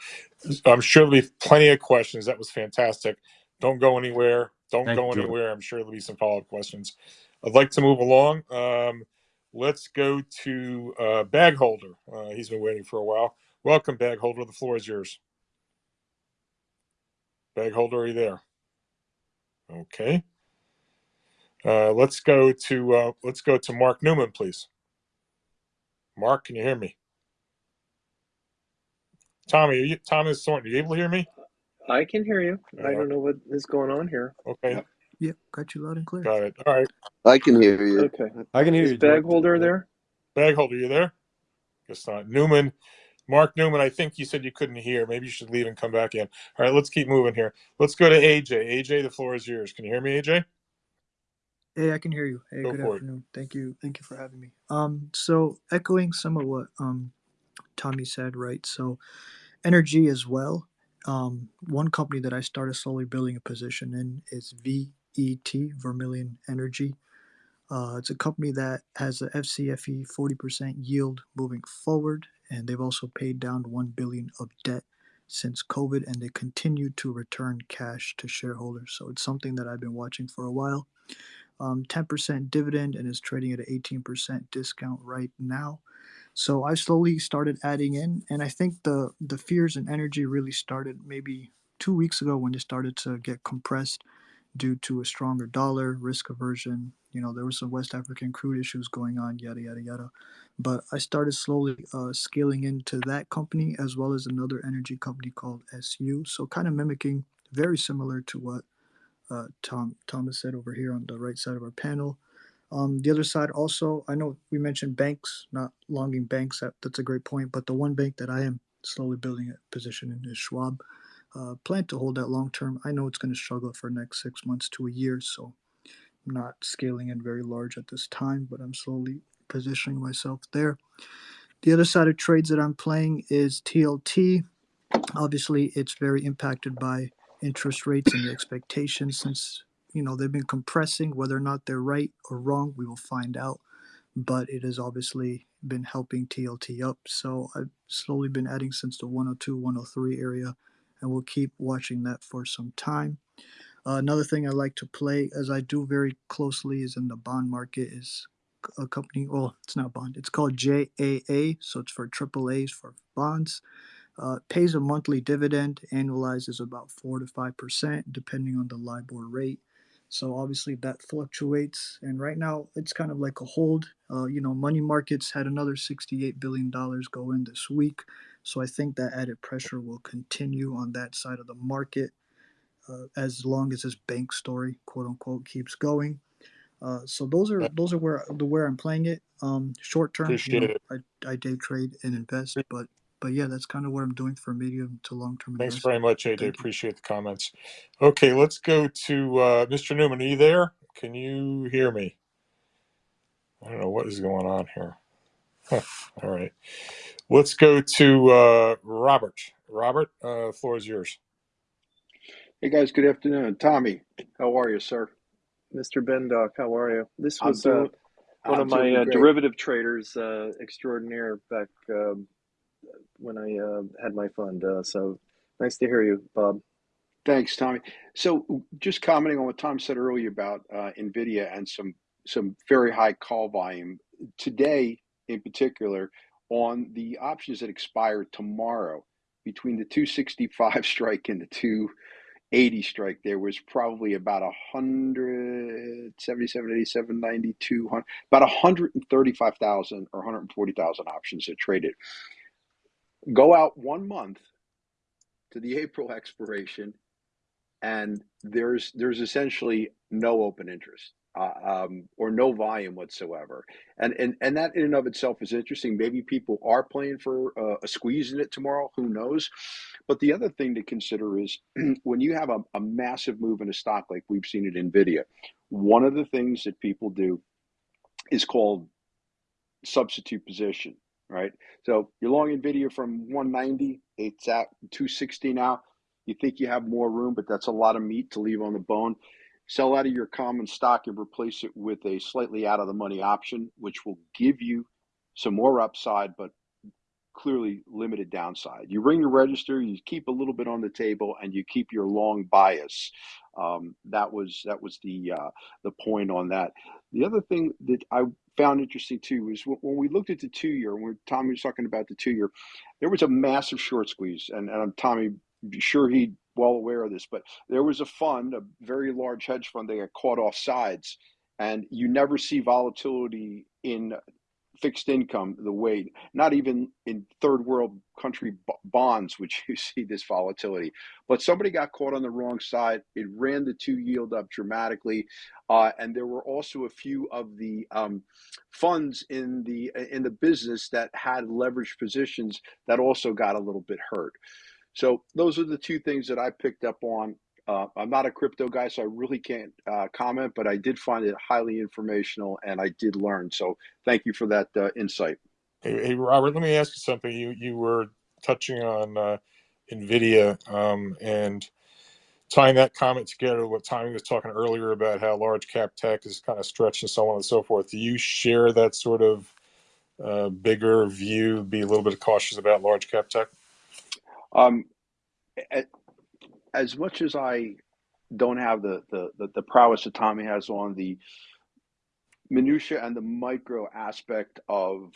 I'm sure there'll be plenty of questions. That was fantastic. Don't go anywhere. Don't Thank go you, anywhere. I'm sure there'll be some follow up questions. I'd like to move along. Um, let's go to uh, Bag Holder. Uh, he's been waiting for a while. Welcome, Bag Holder. The floor is yours. Bag Holder, are you there? Okay. Uh, let's go to uh, let's go to Mark Newman, please. Mark, can you hear me? Tommy, are you, Thomas Thornton, are you able to hear me? I can hear you. I Yeah. don't know what is going on here. Okay, Yep, got you loud and clear. got it. All right. I can hear you. Okay. I can hear Is you. bag holder there? Bag holder, you there? Guess not. Newman, Mark Newman, I think you said you couldn't hear. Maybe you should leave and come back in. All right, let's keep moving here. Let's go to AJ. AJ, the floor is yours. Can you hear me, AJ? Hey, I can hear you. Hey, Go good for it. afternoon. Thank you. Thank you for having me. Um, so echoing some of what um Tommy said, right? So energy as well. Um, one company that I started slowly building a position in is VET, Vermilion Energy. Uh, it's a company that has a FCFE 40% yield moving forward, and they've also paid down 1 billion of debt since COVID, and they continue to return cash to shareholders. So it's something that I've been watching for a while. Um, 10% dividend and is trading at an 18% discount right now. So I slowly started adding in, and I think the the fears and energy really started maybe two weeks ago when they started to get compressed due to a stronger dollar, risk aversion. You know, there were some West African crude issues going on, yada yada yada. But I started slowly uh, scaling into that company as well as another energy company called SU. So kind of mimicking, very similar to what uh, Tom Thomas said over here on the right side of our panel. Um, the other side also, I know we mentioned banks, not longing banks. That, that's a great point. But the one bank that I am slowly building a position in is Schwab. Plan to hold that long term. I know it's going to struggle for the next six months to a year, so I'm not scaling in very large at this time, but I'm slowly positioning myself there. The other side of trades that I'm playing is TLT. Obviously, it's very impacted by interest rates and the expectations since you know they've been compressing. Whether or not they're right or wrong, we will find out. But it has obviously been helping TLT up. So I've slowly been adding since the 102, 103 area, and we'll keep watching that for some time. Uh, another thing I like to play, as I do very closely, is in the bond market. Is a company. Well, it's not bond. It's called JAA. So it's for triple A's for bonds. Uh, pays a monthly dividend. Annualizes about four to five percent, depending on the LIBOR rate. So obviously that fluctuates, and right now it's kind of like a hold. Uh, you know, money markets had another sixty-eight billion dollars go in this week, so I think that added pressure will continue on that side of the market uh, as long as this bank story, quote unquote, keeps going. Uh, so those are those are where the where I'm playing it. Um, short term, you know. I, I day trade and invest, but but yeah, that's kind of what I'm doing for medium to long term Thanks investment. very much, AJ. Thank you. Appreciate the comments. Okay, let's go to uh, Mr. Newman. Are you there? Can you hear me? I don't know what is going on here. Huh. All right. Let's go to uh, Robert. Robert, uh, floor is yours. Hey guys, good afternoon. Tommy, how are you, sir? Mr. Bendock, how are you? This I'm was uh, one I'm of my uh, derivative traders uh, extraordinaire back um when I uh, had my fund. Uh, so nice to hear you, Bob. Thanks, Tommy. So, just commenting on what Tom said earlier about uh, Nvidia and some some very high call volume today, in particular, on the options that expire tomorrow between the 265 strike and the 280 strike, there was probably about a hundred seventy-seven, eighty-seven, ninety-two, hun- about 135,000 or 140,000 options that traded. Go out one month to the April expiration, and there's there's essentially no open interest uh, um, or no volume whatsoever, and and and that in and of itself is interesting. Maybe people are playing for uh, a squeeze in it tomorrow. Who knows? But the other thing to consider is when you have a, a massive move in a stock like we've seen at Nvidia, one of the things that people do is called substitute position, right? So you're long NVIDIA from 190, it's at 260 now. You think you have more room, but that's a lot of meat to leave on the bone. Sell out of your common stock and replace it with a slightly out of the money option, which will give you some more upside, but clearly limited downside. You ring your register, you keep a little bit on the table, and you keep your long bias. Um, that was that was the uh, the point on that. The other thing that I found interesting too is when we looked at the two year, when Tommy was talking about the two year, there was a massive short squeeze, and, and Tommy, sure he well aware of this, but there was a fund, a very large hedge fund, they got caught off sides, and you never see volatility in fixed income the way not even in third world country bonds which you see this volatility. But somebody got caught on the wrong side it ran the two yield up dramatically uh, and there were also a few of the um, funds in the in the business that had leveraged positions that also got a little bit hurt so those are the two things that i picked up on uh, I'm not a crypto guy, so I really can't uh, comment, but I did find it highly informational and I did learn. So thank you for that uh, insight. Hey, hey, Robert, let me ask you something. You you were touching on uh, Nvidia um, and tying that comment together with what Tommy was talking earlier about how large cap tech is kind of stretched and so on and so forth. Do you share that sort of uh, bigger view? Be a little bit cautious about large cap tech. Um, as much as I don't have the, the, the, the prowess that Tommy has on the minutia and the micro aspect of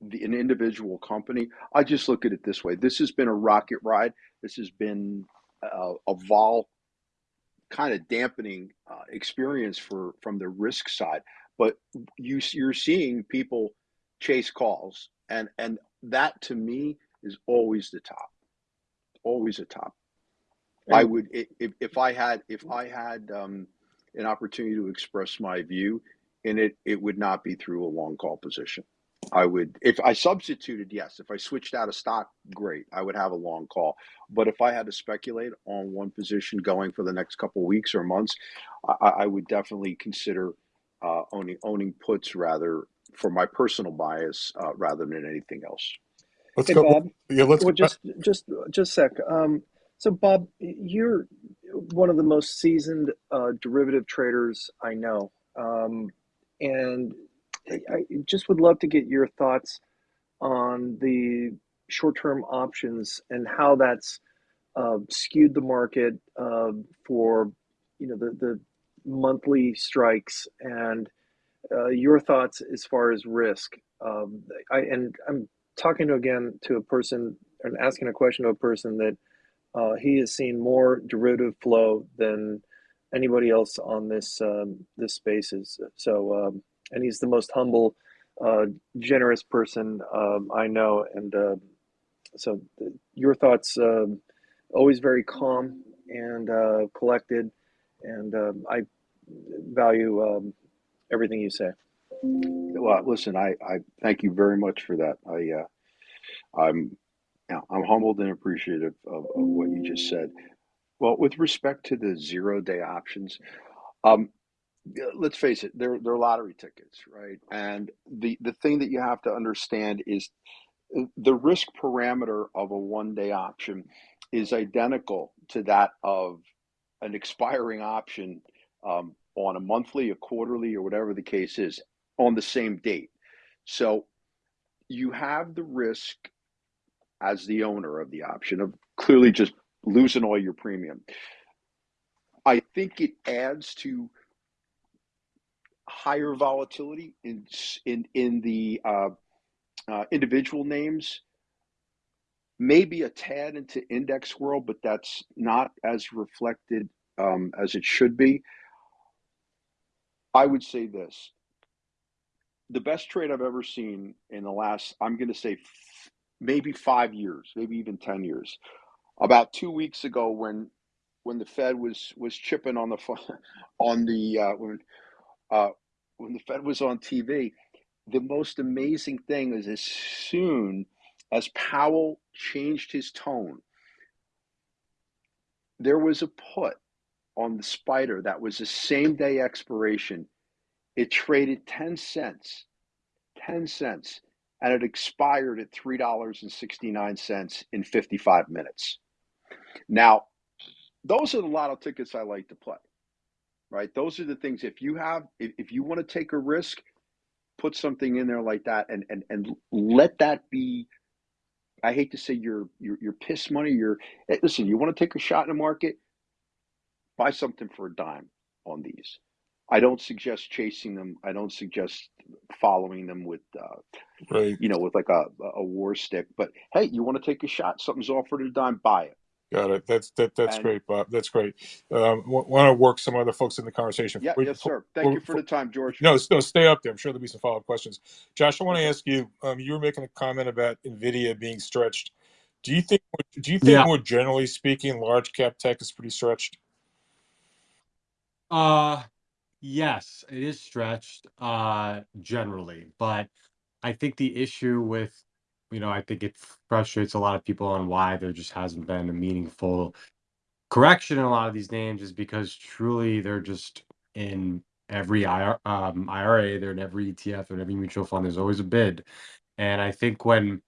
the, an individual company, I just look at it this way. This has been a rocket ride. This has been a, a vol kind of dampening uh, experience for from the risk side. But you you're seeing people chase calls, and and that to me is always the top, always a top. I would if if I had if I had um, an opportunity to express my view in it, it would not be through a long call position. I would if I substituted, yes. If I switched out a stock, great. I would have a long call. But if I had to speculate on one position going for the next couple weeks or months, I, I would definitely consider uh, owning owning puts rather for my personal bias uh, rather than anything else. Let's Hey, go. Bob. Yeah, let's Well, just just just a sec. Um, so, Bob, you're one of the most seasoned uh, derivative traders I know, um, and I I just would love to get your thoughts on the short-term options and how that's uh, skewed the market uh, for you know the the monthly strikes and uh, your thoughts as far as risk. Um, I and I'm talking to again to a person and asking a question to a person that uh, he has seen more derivative flow than anybody else on this um, this spaces. So, um, and he's the most humble, uh, generous person um, I know. And uh, so, th- your thoughts um, always very calm and uh, collected, and um, I value everything you say. Well, listen, I, I thank you very much for that. I uh, I'm I'm humbled and appreciative of, of what you just said. Well, with respect to the zero day options, um, let's face it, they're they're lottery tickets, right? And the the thing that you have to understand is the risk parameter of a one day option is identical to that of an expiring option um, on a monthly, a quarterly, or whatever the case is on the same date. So you have the risk as the owner of the option of clearly just losing all your premium. I think it adds to higher volatility in in in the uh, uh, individual names. Maybe a tad into index world, but that's not as reflected um, as it should be. I would say this: the best trade I've ever seen in the last, I'm going to say, f- maybe five years, maybe even ten years. About two weeks ago, when when the Fed was was chipping on the on the uh, when uh, when the Fed was on TV, the most amazing thing is as soon as Powell changed his tone, there was a put on the Spider that was the same day expiration. It traded 10 cents, 10 cents, and it expired at $3.69 in 55 minutes. Now, those are the lotto tickets I like to play, right? Those are the things if you have, if, if you want to take a risk, put something in there like that and, and, and let that be I hate to say your your your piss money. Your listen. You want to take a shot in the market? Buy something for a dime on these. I don't suggest chasing them. I don't suggest following them with, uh, Right. you know, with like a a war stick. But hey, you want to take a shot? Something's offered at a dime. Buy it. Got it. That's that. That's And great, Bob. That's great. Um, want to work some other folks in the conversation. yeah, Wait, yes, sir. Thank you for- for the time, George. No, no, stay up there. I'm sure there'll be some follow up questions. Josh, I want to ask you. Um, you were making a comment about Nvidia being stretched. Do you think? Do you think, Yeah. more generally speaking, large cap tech is pretty stretched? Uh, yes, it is stretched, uh, generally, but I think the issue with, you know, I think it frustrates a lot of people on why there just hasn't been a meaningful correction in a lot of these names is because truly they're just in every IR, um, IRA, they're in every ETF, they're in every mutual fund. There's always a bid, and I think when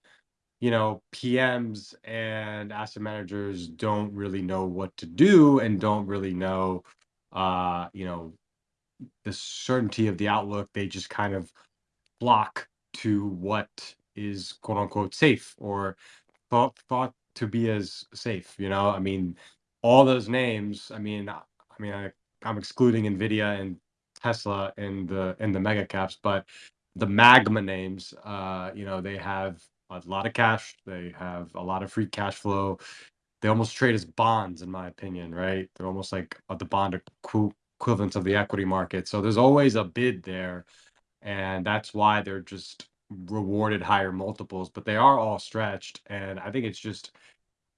you know PMs and asset managers don't really know what to do and don't really know, uh, you know, the certainty of the outlook, they just kind of flock to what is quote unquote safe or thought thought to be as safe. You know, I mean, all those names. I mean, I mean, I, I'm excluding Nvidia and Tesla in the in the mega caps, but the magma names, uh, you know, they have a lot of cash. They have a lot of free cash flow. They almost trade as bonds, in my opinion, right? They're almost like uh, the bond equi- equivalent of the equity market. So there's always a bid there and that's why they're just rewarded higher multiples but they are all stretched and i think it's just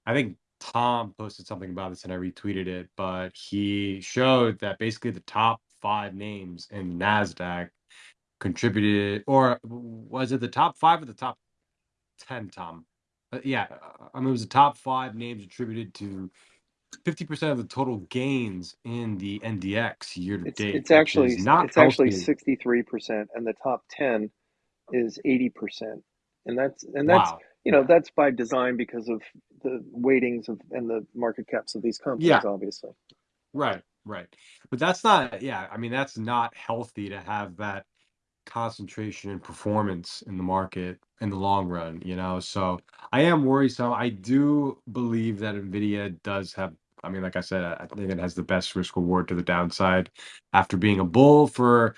i think tom posted something about this and i retweeted it but he showed that basically the top five names in nasdaq contributed or was it the top five or the top 10 tom Uh, yeah i mean it was the top five names attributed to 50% of the total gains in the ndx year to It's date it's actually not it's actually sixty three percent, and the top ten is eighty percent, and that's and that's wow you know that's by design because of the weightings of and the market caps of these yeah companies, obviously. Right, right. But that's not, yeah, I mean, that's not healthy to have that concentration and performance in the market in the long run, you know? So I am worried. So I do believe that NVIDIA does have, I mean, like I said, I think it has the best risk reward to the downside after being a bull for,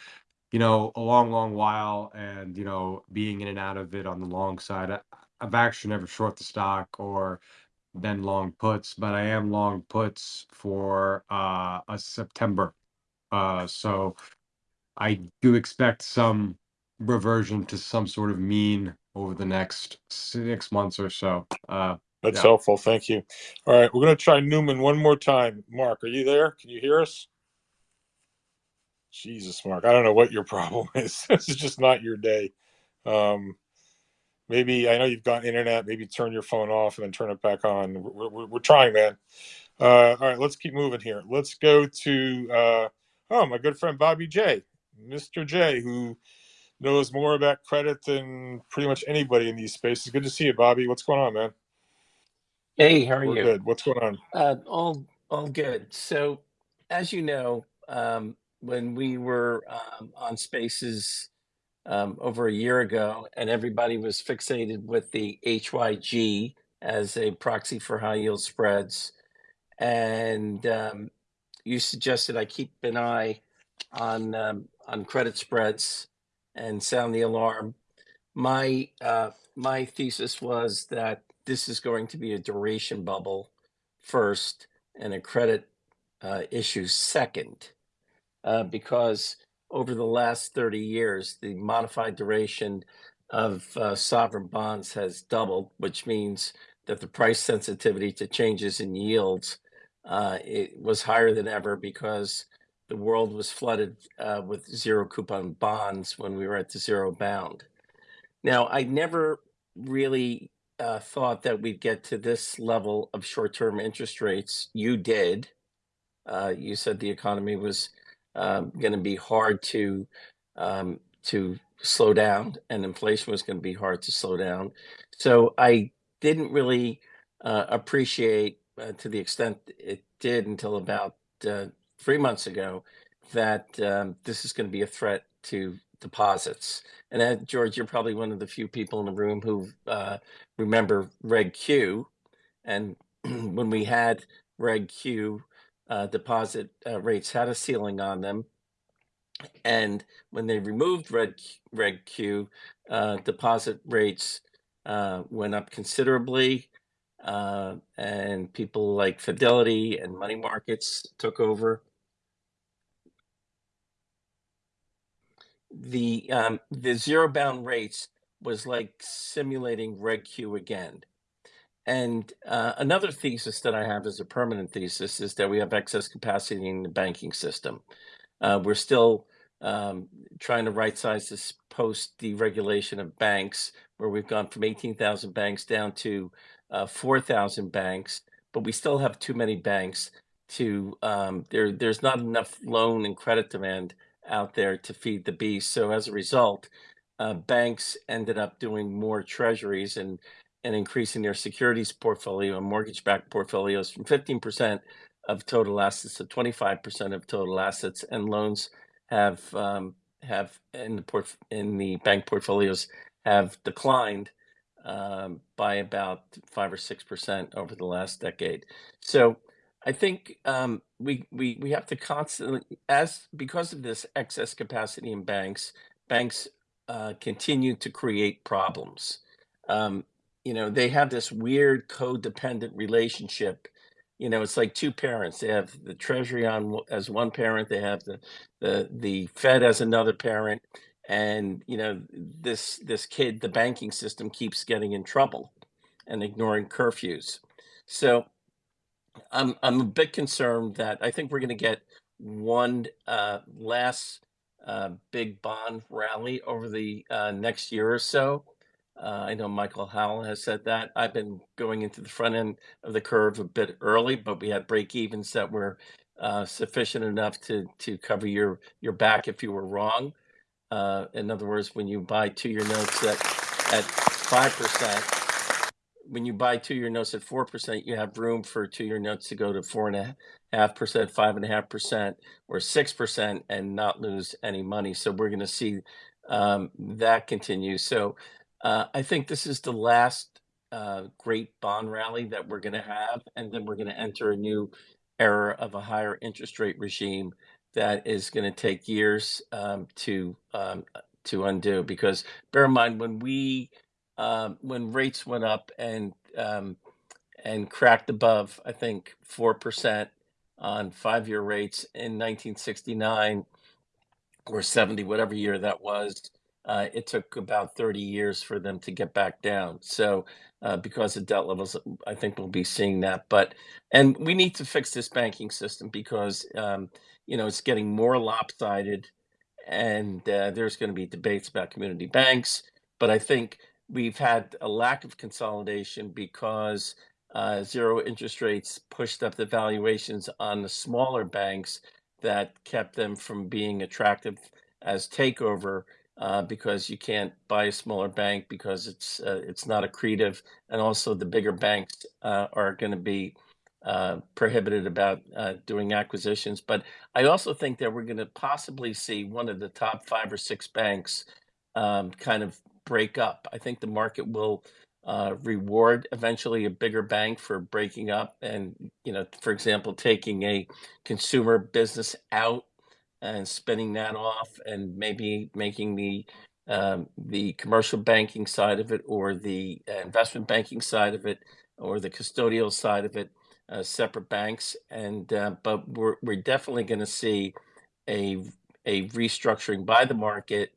you know, a long, long while and, you know, being in and out of it on the long side. I, I've actually never short the stock or been long puts, but I am long puts for uh a September. Uh so I do expect some reversion to some sort of mean over the next six months or so. Uh That's yeah. helpful. Thank you. All right, we're going to try Newman one more time. Mark, are you there? Can you hear us? Jesus, Mark, I don't know what your problem is. this is just not your day. Um, maybe I know you've got internet. Maybe turn your phone off and then turn it back on. We're, we're, we're trying, man. Uh, all right, let's keep moving here. Let's go to uh, oh my good friend Bobby J, Mr. J, who knows more about credit than pretty much anybody in these spaces. Good to see you, Bobby. What's going on, man? Hey, how are We're you? good. What's going on? Uh, all all good. So, as you know, um, when we were um, on Spaces um, over a year ago, and everybody was fixated with the HYG as a proxy for high yield spreads, and um, you suggested I keep an eye on um, on credit spreads and sound the alarm. My uh, my thesis was that this is going to be a duration bubble first and a credit uh, issue second, uh, because over the last 30 years, the modified duration of uh, sovereign bonds has doubled, which means that the price sensitivity to changes in yields uh, it was higher than ever because the world was flooded uh, with zero coupon bonds when we were at the zero bound. Now, I never really uh, thought that we'd get to this level of short-term interest rates. You did. Uh, you said the economy was um, going to be hard to um, to slow down, and inflation was going to be hard to slow down. So I didn't really uh, appreciate, uh, to the extent it did until about uh, three months ago, that um, this is going to be a threat to deposits. And uh, George, you're probably one of the few people in the room who uh, remember Reg Q. And when we had Reg Q, uh, deposit uh, rates had a ceiling on them. And when they removed Reg, Reg Q, uh, deposit rates uh, went up considerably. And people like Fidelity and money markets took over. The um, the zero bound rates was like simulating Reg Q again. And uh, another thesis that I have as a permanent thesis is that we have excess capacity in the banking system. Uh, we're still um, trying to right size this post deregulation of banks, where we've gone from 18,000 banks down to uh, 4,000 banks, but we still have too many banks to um, there. There's not enough loan and credit demand out there to feed the beast. So as a result, uh, banks ended up doing more treasuries and and increasing their securities portfolio and mortgage-backed portfolios from 15% of total assets to 25% of total assets, and loans have um, have in the port in the bank portfolios have declined um, by about five or six percent over the last decade. So I think um, we we we have to constantly, as because of this excess capacity in banks, banks uh, continue to create problems. Um, you know, they have this weird codependent relationship. You know, it's like two parents. They have the Treasury on as one parent. They have the the the Fed as another parent, and you know this this kid, the banking system keeps getting in trouble and ignoring curfews. So I'm I'm a bit concerned that I think we're going to get one uh, last uh, big bond rally over the uh, next year or so. Uh, I know Michael Howell has said that. I've been going into the front end of the curve a bit early, but we had break evens that were uh, sufficient enough to to cover your your back if you were wrong. Uh, in other words, when you buy two year notes at at five percent, when you buy two year notes at four percent, you have room for two year notes to go to four and a half percent, five and a half percent, or six percent, and not lose any money. So we're going to see um, that continue. So uh, I think this is the last uh, great bond rally that we're going to have, and then we're going to enter a new era of a higher interest rate regime that is going to take years um, to um, to undo. Because bear in mind when we um, when rates went up and um, and cracked above, I think four percent on five-year rates in 1969 or 70, whatever year that was. Uh, it took about 30 years for them to get back down. So, uh, because of debt levels, I think we'll be seeing that. But, and we need to fix this banking system because, um, you know, it's getting more lopsided and uh, there's going to be debates about community banks. But I think we've had a lack of consolidation because uh, zero interest rates pushed up the valuations on the smaller banks that kept them from being attractive as takeover uh, because you can't buy a smaller bank because it's uh, it's not accretive, and also the bigger banks uh, are going to be uh, prohibited about uh, doing acquisitions. But I also think that we're going to possibly see one of the top five or six banks um, kind of break up. I think the market will uh, reward eventually a bigger bank for breaking up and, you know, for example, taking a consumer business out and spinning that off and maybe making the um, the commercial banking side of it or the uh, investment banking side of it or the custodial side of it uh, separate banks and uh, but we're we're definitely going to see a a restructuring by the market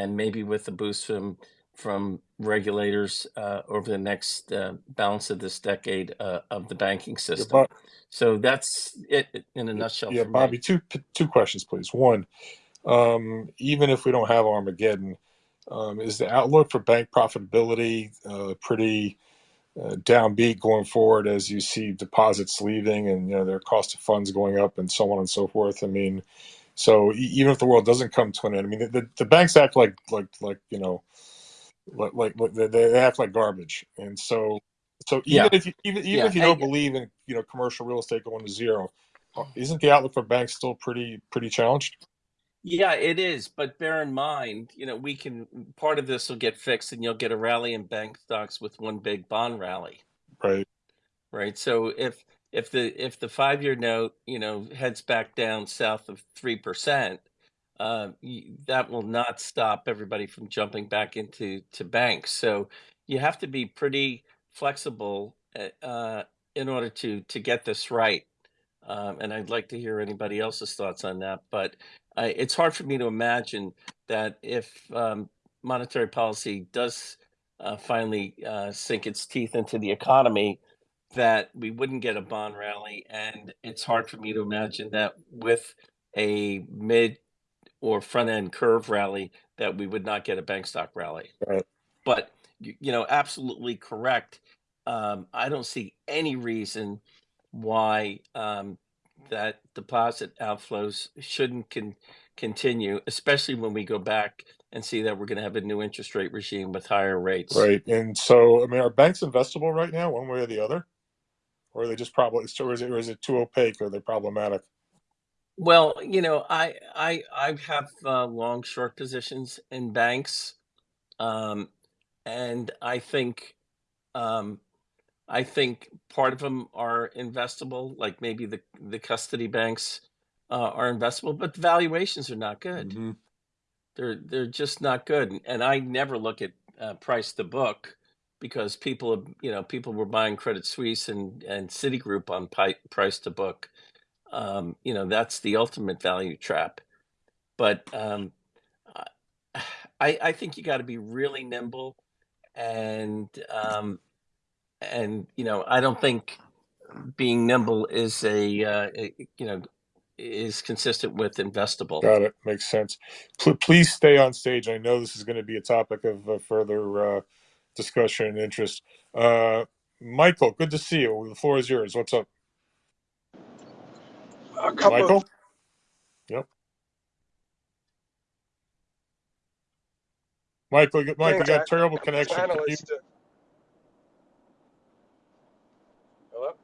and maybe with the boost from from regulators uh, over the next uh, balance of this decade uh, of the banking Yeah, system. Bob, So that's it in a nutshell yeah, for me. Bobby, two two questions, please. One, um, even if we don't have Armageddon, um, is the outlook for bank profitability uh, pretty uh, downbeat going forward as you see deposits leaving and you know their cost of funds going up and so on and so forth? I mean, so even if the world doesn't come to an end, I mean, the, the, the banks act like like like you know like like, they, they act like garbage, and so so even Yeah, if you even even yeah, if you don't and believe in you know commercial real estate going to zero, uh, isn't the outlook for banks still pretty pretty challenged? yeah, it is. But bear in mind, you know, we can part of this will get fixed, and you'll get a rally in bank stocks with one big bond rally. Right. right? So if if the if the five year note you know heads back down south of three percent, uh, that will not stop everybody from jumping back into to banks. So you have to be pretty flexible uh, uh, in order to to get this right. Um, and I'd like to hear anybody else's thoughts on that. But it's hard for me to imagine that if um, monetary policy does uh, finally uh, sink its teeth into the economy, that we wouldn't get a bond rally. And it's hard for me to imagine that with a mid or front end curve rally, that we would not get a bank stock rally. Right. But you, you know, absolutely correct. Um, I don't see any reason why um, that deposit outflows shouldn't con- continue, especially when we go back and see that we're going to have a new interest rate regime with higher rates. Right. And so, I mean, are banks investable right now, one way or the other, or are they just probably, or is it, or is it too opaque, or they're they problematic? Well, you know, I I I have uh, long short positions in banks, um, and I think um, I think part of them are investable, like maybe the the custody banks uh, are investable, but valuations are not good. Mhm. They're they're just not good, and, and I never look at uh, price to book because people you know people were buying Credit Suisse and and Citigroup on pi- price to book. Um, you know that's the ultimate value trap. But um, I I think you got to be really nimble, and um, and you know I don't think being nimble is a, uh, you know is consistent with investable. Got it. Makes sense. Pl- please stay on stage. I know this is going to be a topic of uh, further uh, discussion and interest. Uh, Michael, good to see you. The floor is yours. What's up, A couple Michael? of Yep. Michael, Mike, you got I, terrible connection. Can you? To, hello.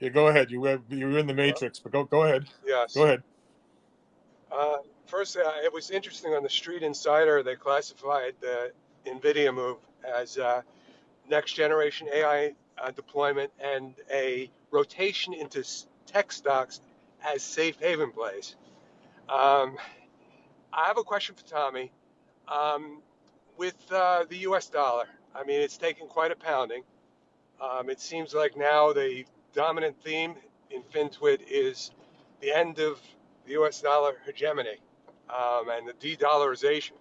Yeah, go ahead. You were you were in the Hello? matrix, but go go ahead. Yes. Go ahead. Uh, first, uh, it was interesting on the Street Insider. They classified the Nvidia move as uh, next generation AI uh, deployment and a rotation into tech stocks as safe haven plays. Um, I have a question for Tommy. Um, with uh, the U.S. dollar, I mean, it's taken quite a pounding. Um, it seems like now the dominant theme in FinTwit is the end of the U.S. dollar hegemony um, and the de-dollarization.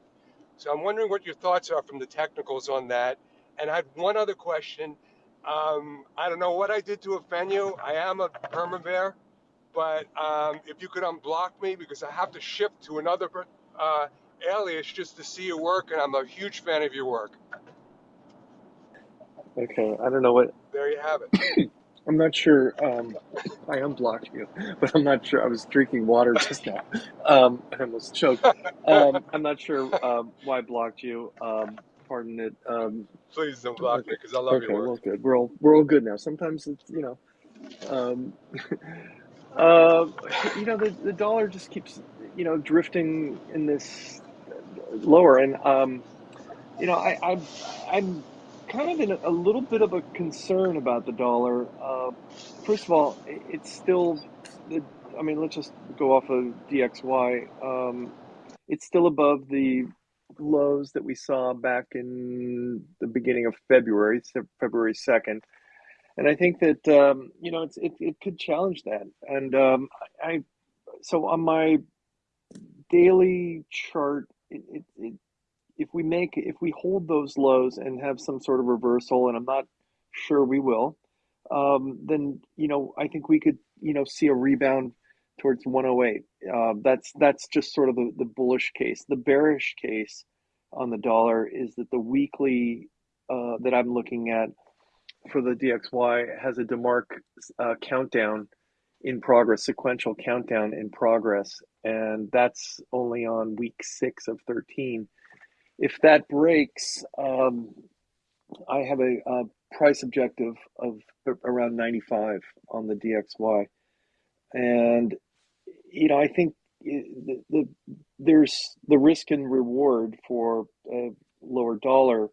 So I'm wondering what your thoughts are from the technicals on that. And I had one other question. Um, I don't know what I did to offend you. I am a perma bear, but um, if you could unblock me because I have to shift to another uh, alias just to see your work, and I'm a huge fan of your work. Okay, I don't know what There you have it. I'm not sure. Um, I unblocked you, but I'm not sure. I was drinking water just now. Um, I almost choked. Um, I'm not sure um, why I blocked you. Um, pardon it. Um, Please don't block me because I love okay, your work. well, good. We're all we're all good now. Sometimes it's you know, um, uh, you know, the the dollar just keeps you know drifting in this lower, and um, you know, I, I I'm kind of in a, a little bit of a concern about the dollar. Uh, first of all, i- it's still the. I mean, let's just go off of DXY. Um, it's still above the lows that we saw back in the beginning of February, February second, and I think that um, you know it's it, it could challenge that. And um, I, I so on my daily chart, it, it, it if we make if we hold those lows and have some sort of reversal, and I'm not sure we will, um, then you know I think we could you know see a rebound towards 108. Uh, that's that's just sort of the, the bullish case. The bearish case on the dollar is that the weekly uh, that I'm looking at for the DXY has a DeMark uh, countdown in progress, sequential countdown in progress, and that's only on week six of 13 if that breaks, um, I have a, a price objective of around 95 on the DXY. And, you know, I think the, the, there's the risk and reward for a lower dollar.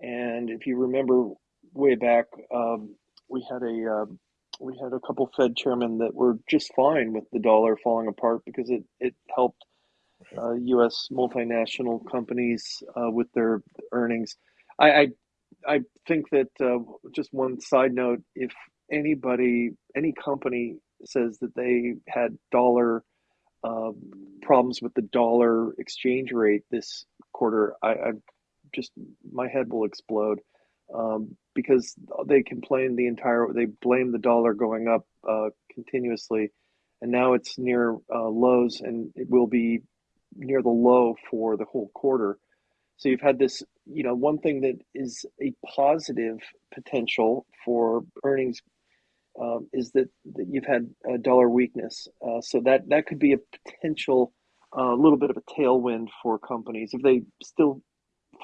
And if you remember way back, um, we had a um, we had a couple Fed chairmen that were just fine with the dollar falling apart because it, it helped uh, U.S. multinational companies uh, with their earnings. I I, I think that uh, just one side note: if anybody, any company says that they had dollar uh, problems with the dollar exchange rate this quarter, I, I just my head will explode um, because they complain the entire they blame the dollar going up uh, continuously, and now it's near uh, lows, and it will be near the low for the whole quarter. So you've had this, you know, one thing that is a positive potential for earnings um, is that, that you've had a dollar weakness. Uh, so that that could be a potential, a uh, little bit of a tailwind for companies if they still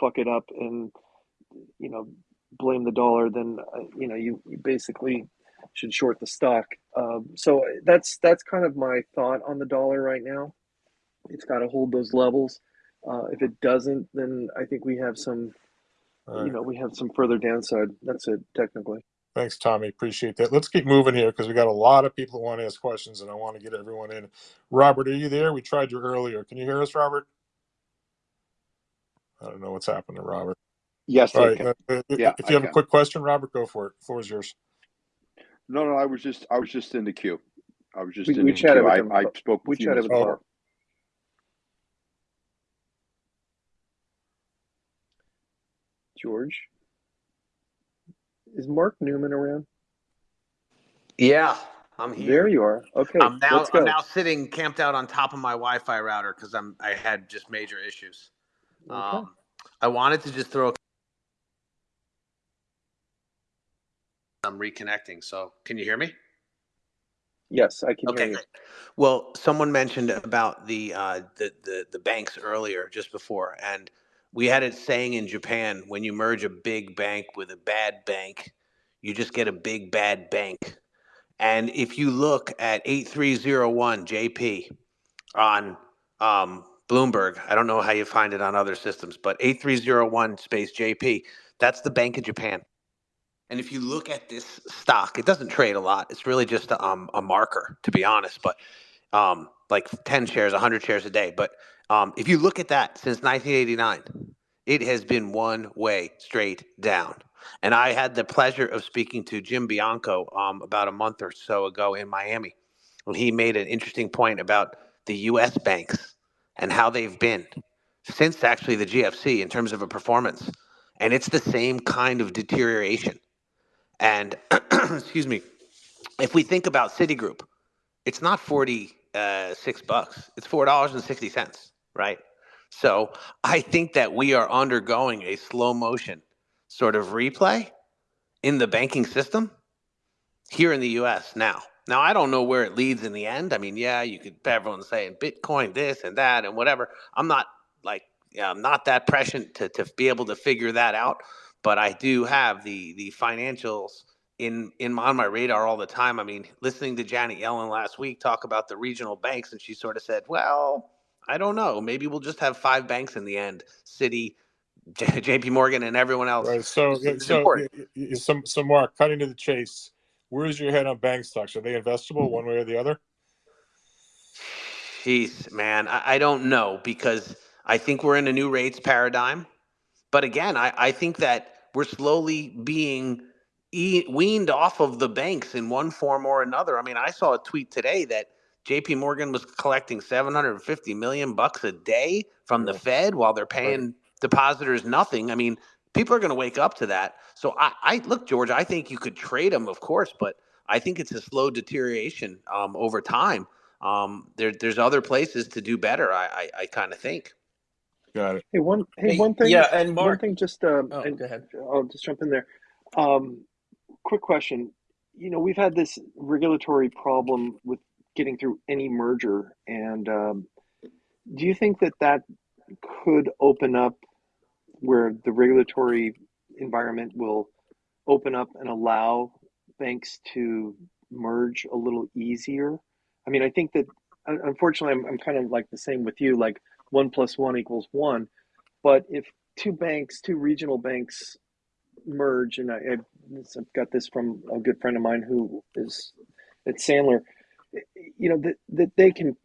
fuck it up and you know blame the dollar. Then uh, you know you, you basically should short the stock. Um, so that's that's kind of my thought on the dollar right now it's got to hold those levels. Uh, if it doesn't, then I think we have some, All you know, we have some further downside. That's it, technically. Thanks, Tommy. Appreciate that. Let's keep moving here because we got a lot of people who want to ask questions, and I want to get everyone in. Robert, are you there? We tried you earlier. Can you hear us, Robert? I don't know what's happened to Robert. Yes, All I right. can. uh, uh, Yeah, if I you have a quick question, Robert, go for it. The floor is yours. No, no, I was just, I was just in the queue. I was just We, in we the chatted queue. with I. I spoke We with you, chatted with Oh, George, is Mark Newman around? Yeah, I'm here. There you are. Okay, I'm now I'm now sitting camped out on top of my Wi-Fi router because I'm I had just major issues. Okay. Um, I wanted to just throw. I'm reconnecting. So can you hear me? Yes, I can hear Okay, you. great. Well, someone mentioned about the uh, the, the the banks earlier, just before, and we had it saying in Japan when you merge a big bank with a bad bank, you just get a big bad bank. And if you look at 8301 JP on um, Bloomberg, I don't know how you find it on other systems, but 8301 space JP, that's the Bank of Japan. And if you look at this stock, it doesn't trade a lot. It's really just a, um, a marker, to be honest, but um, like 10 shares, 100 shares a day. But um, if you look at that since 1989, it has been one way straight down. And I had the pleasure of speaking to Jim Bianco um, about a month or so ago in Miami. And he made an interesting point about the US banks and how they've been since actually the GFC in terms of a performance. And it's the same kind of deterioration. And excuse me, if we think about Citigroup, it's not 46 bucks. It's $4.60, right? So I think that we are undergoing a slow motion sort of replay in the banking system here in the U.S. now. Now I don't know where it leads in the end. I mean, yeah, you could everyone's saying Bitcoin this and that and whatever. I'm not like yeah, I'm not that prescient to to be able to figure that out, but I do have the the financials in in on my radar all the time. I mean, listening to Janet Yellen last week talk about the regional banks, and she sort of said, "Well, I don't know. Maybe we'll just have five banks in the end: Citi, J- J.P. Morgan, and everyone else." Right. So, It's, it's so, important. y- y- some, some Mark, cutting to the chase. Where's your head on bank stocks? Are they investable mm-hmm. one way or the other? Jeez, man, I, I don't know because I think we're in a new rates paradigm. But again, I, I think that we're slowly being e- weaned off of the banks in one form or another. I mean, I saw a tweet today that JP Morgan was collecting 750 million bucks a day from the Fed while they're Right. paying depositors nothing. I mean, people are going to wake up to that. So I, I look, George, I think you could trade them, of course, but I think it's a slow deterioration um, over time. Um, there, there's other places to do better. I, I, I kind of think. Got it. Hey, one hey, Hey, one thing, yeah, and Mark, one thing, just um, Oh, and go ahead. I'll just jump in there. Um, quick question. You know, we've had this regulatory problem with getting through any merger, and um, do you think that that could open up where the regulatory environment will open up and allow banks to merge a little easier? I mean, I think that unfortunately, I'm, I'm kind of like the same with you, like one plus one equals one. But if two banks, two regional banks merge, and I, I've got this from a good friend of mine who is at Sandler, you know, that, that they can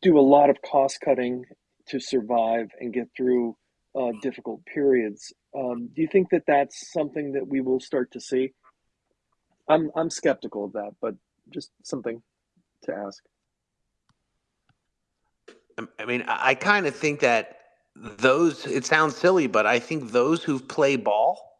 do a lot of cost cutting to survive and get through uh, difficult periods. Um, do you think that that's something that we will start to see? I'm I'm skeptical of that, but just something to ask. Um, I mean, I, I kind of think that those, it sounds silly, but I think those who play ball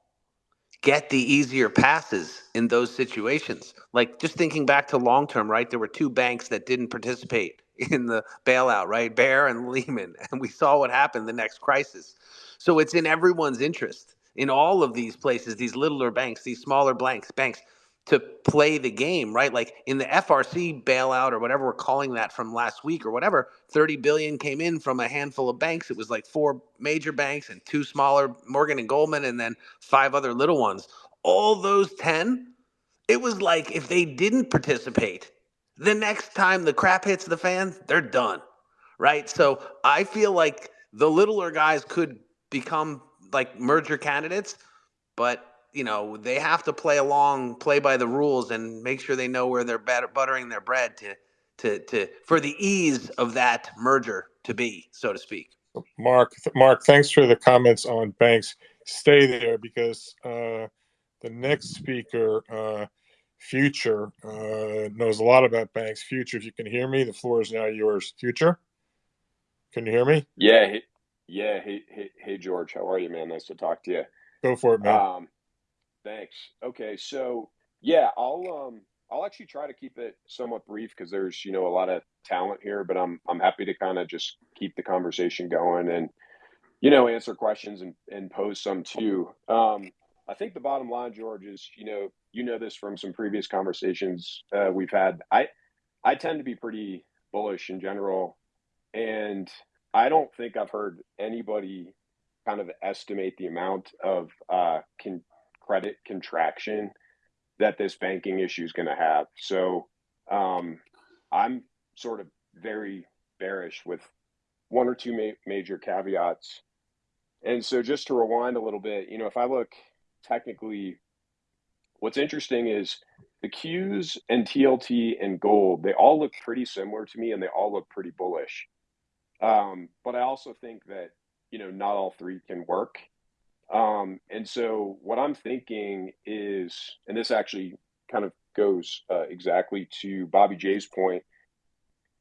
get the easier passes in those situations. Like just thinking back to long term, right? There were two banks that didn't participate in the bailout, right? Bear and Lehman. And we saw what happened the next crisis. So it's in everyone's interest in all of these places, these littler banks, these smaller blanks, banks to play the game, right? Like in the FRC bailout or whatever we're calling that from last week or whatever, 30 billion came in from a handful of banks. It was like four major banks and two smaller, Morgan and Goldman, and then five other little ones. All those 10, it was like if they didn't participate, the next time the crap hits the fan, they're done. Right. So I feel like the littler guys could become like merger candidates, but you know they have to play along, play by the rules, and make sure they know where they're bat- buttering their bread to, to, to for the ease of that merger to be, so to speak. Mark, Mark, thanks for the comments on banks. Stay there because uh, the next speaker, uh, Future, uh, knows a lot about banks. Future, if you can hear me, the floor is now yours. Future, can you hear me? Yeah, hey, yeah, hey, hey, hey, George, how are you, man? Nice to talk to you. Go for it, man. Um, thanks. Okay, so yeah, I'll um, I'll actually try to keep it somewhat brief because there's you know a lot of talent here, but I'm I'm happy to kind of just keep the conversation going and you know answer questions and and pose some too. Um, I think the bottom line, George, is you know you know this from some previous conversations uh, we've had. I I tend to be pretty bullish in general, and I don't think I've heard anybody kind of estimate the amount of uh, con- credit contraction that this banking issue is going to have. So um, I'm sort of very bearish with one or two ma- major caveats. And so just to rewind a little bit, you know, if I look technically, what's interesting is the Qs and TLT and gold, they all look pretty similar to me and they all look pretty bullish. Um, but I also think that, you know, not all three can work. Um, and so what I'm thinking is, and this actually kind of goes uh, exactly to Bobby J's point.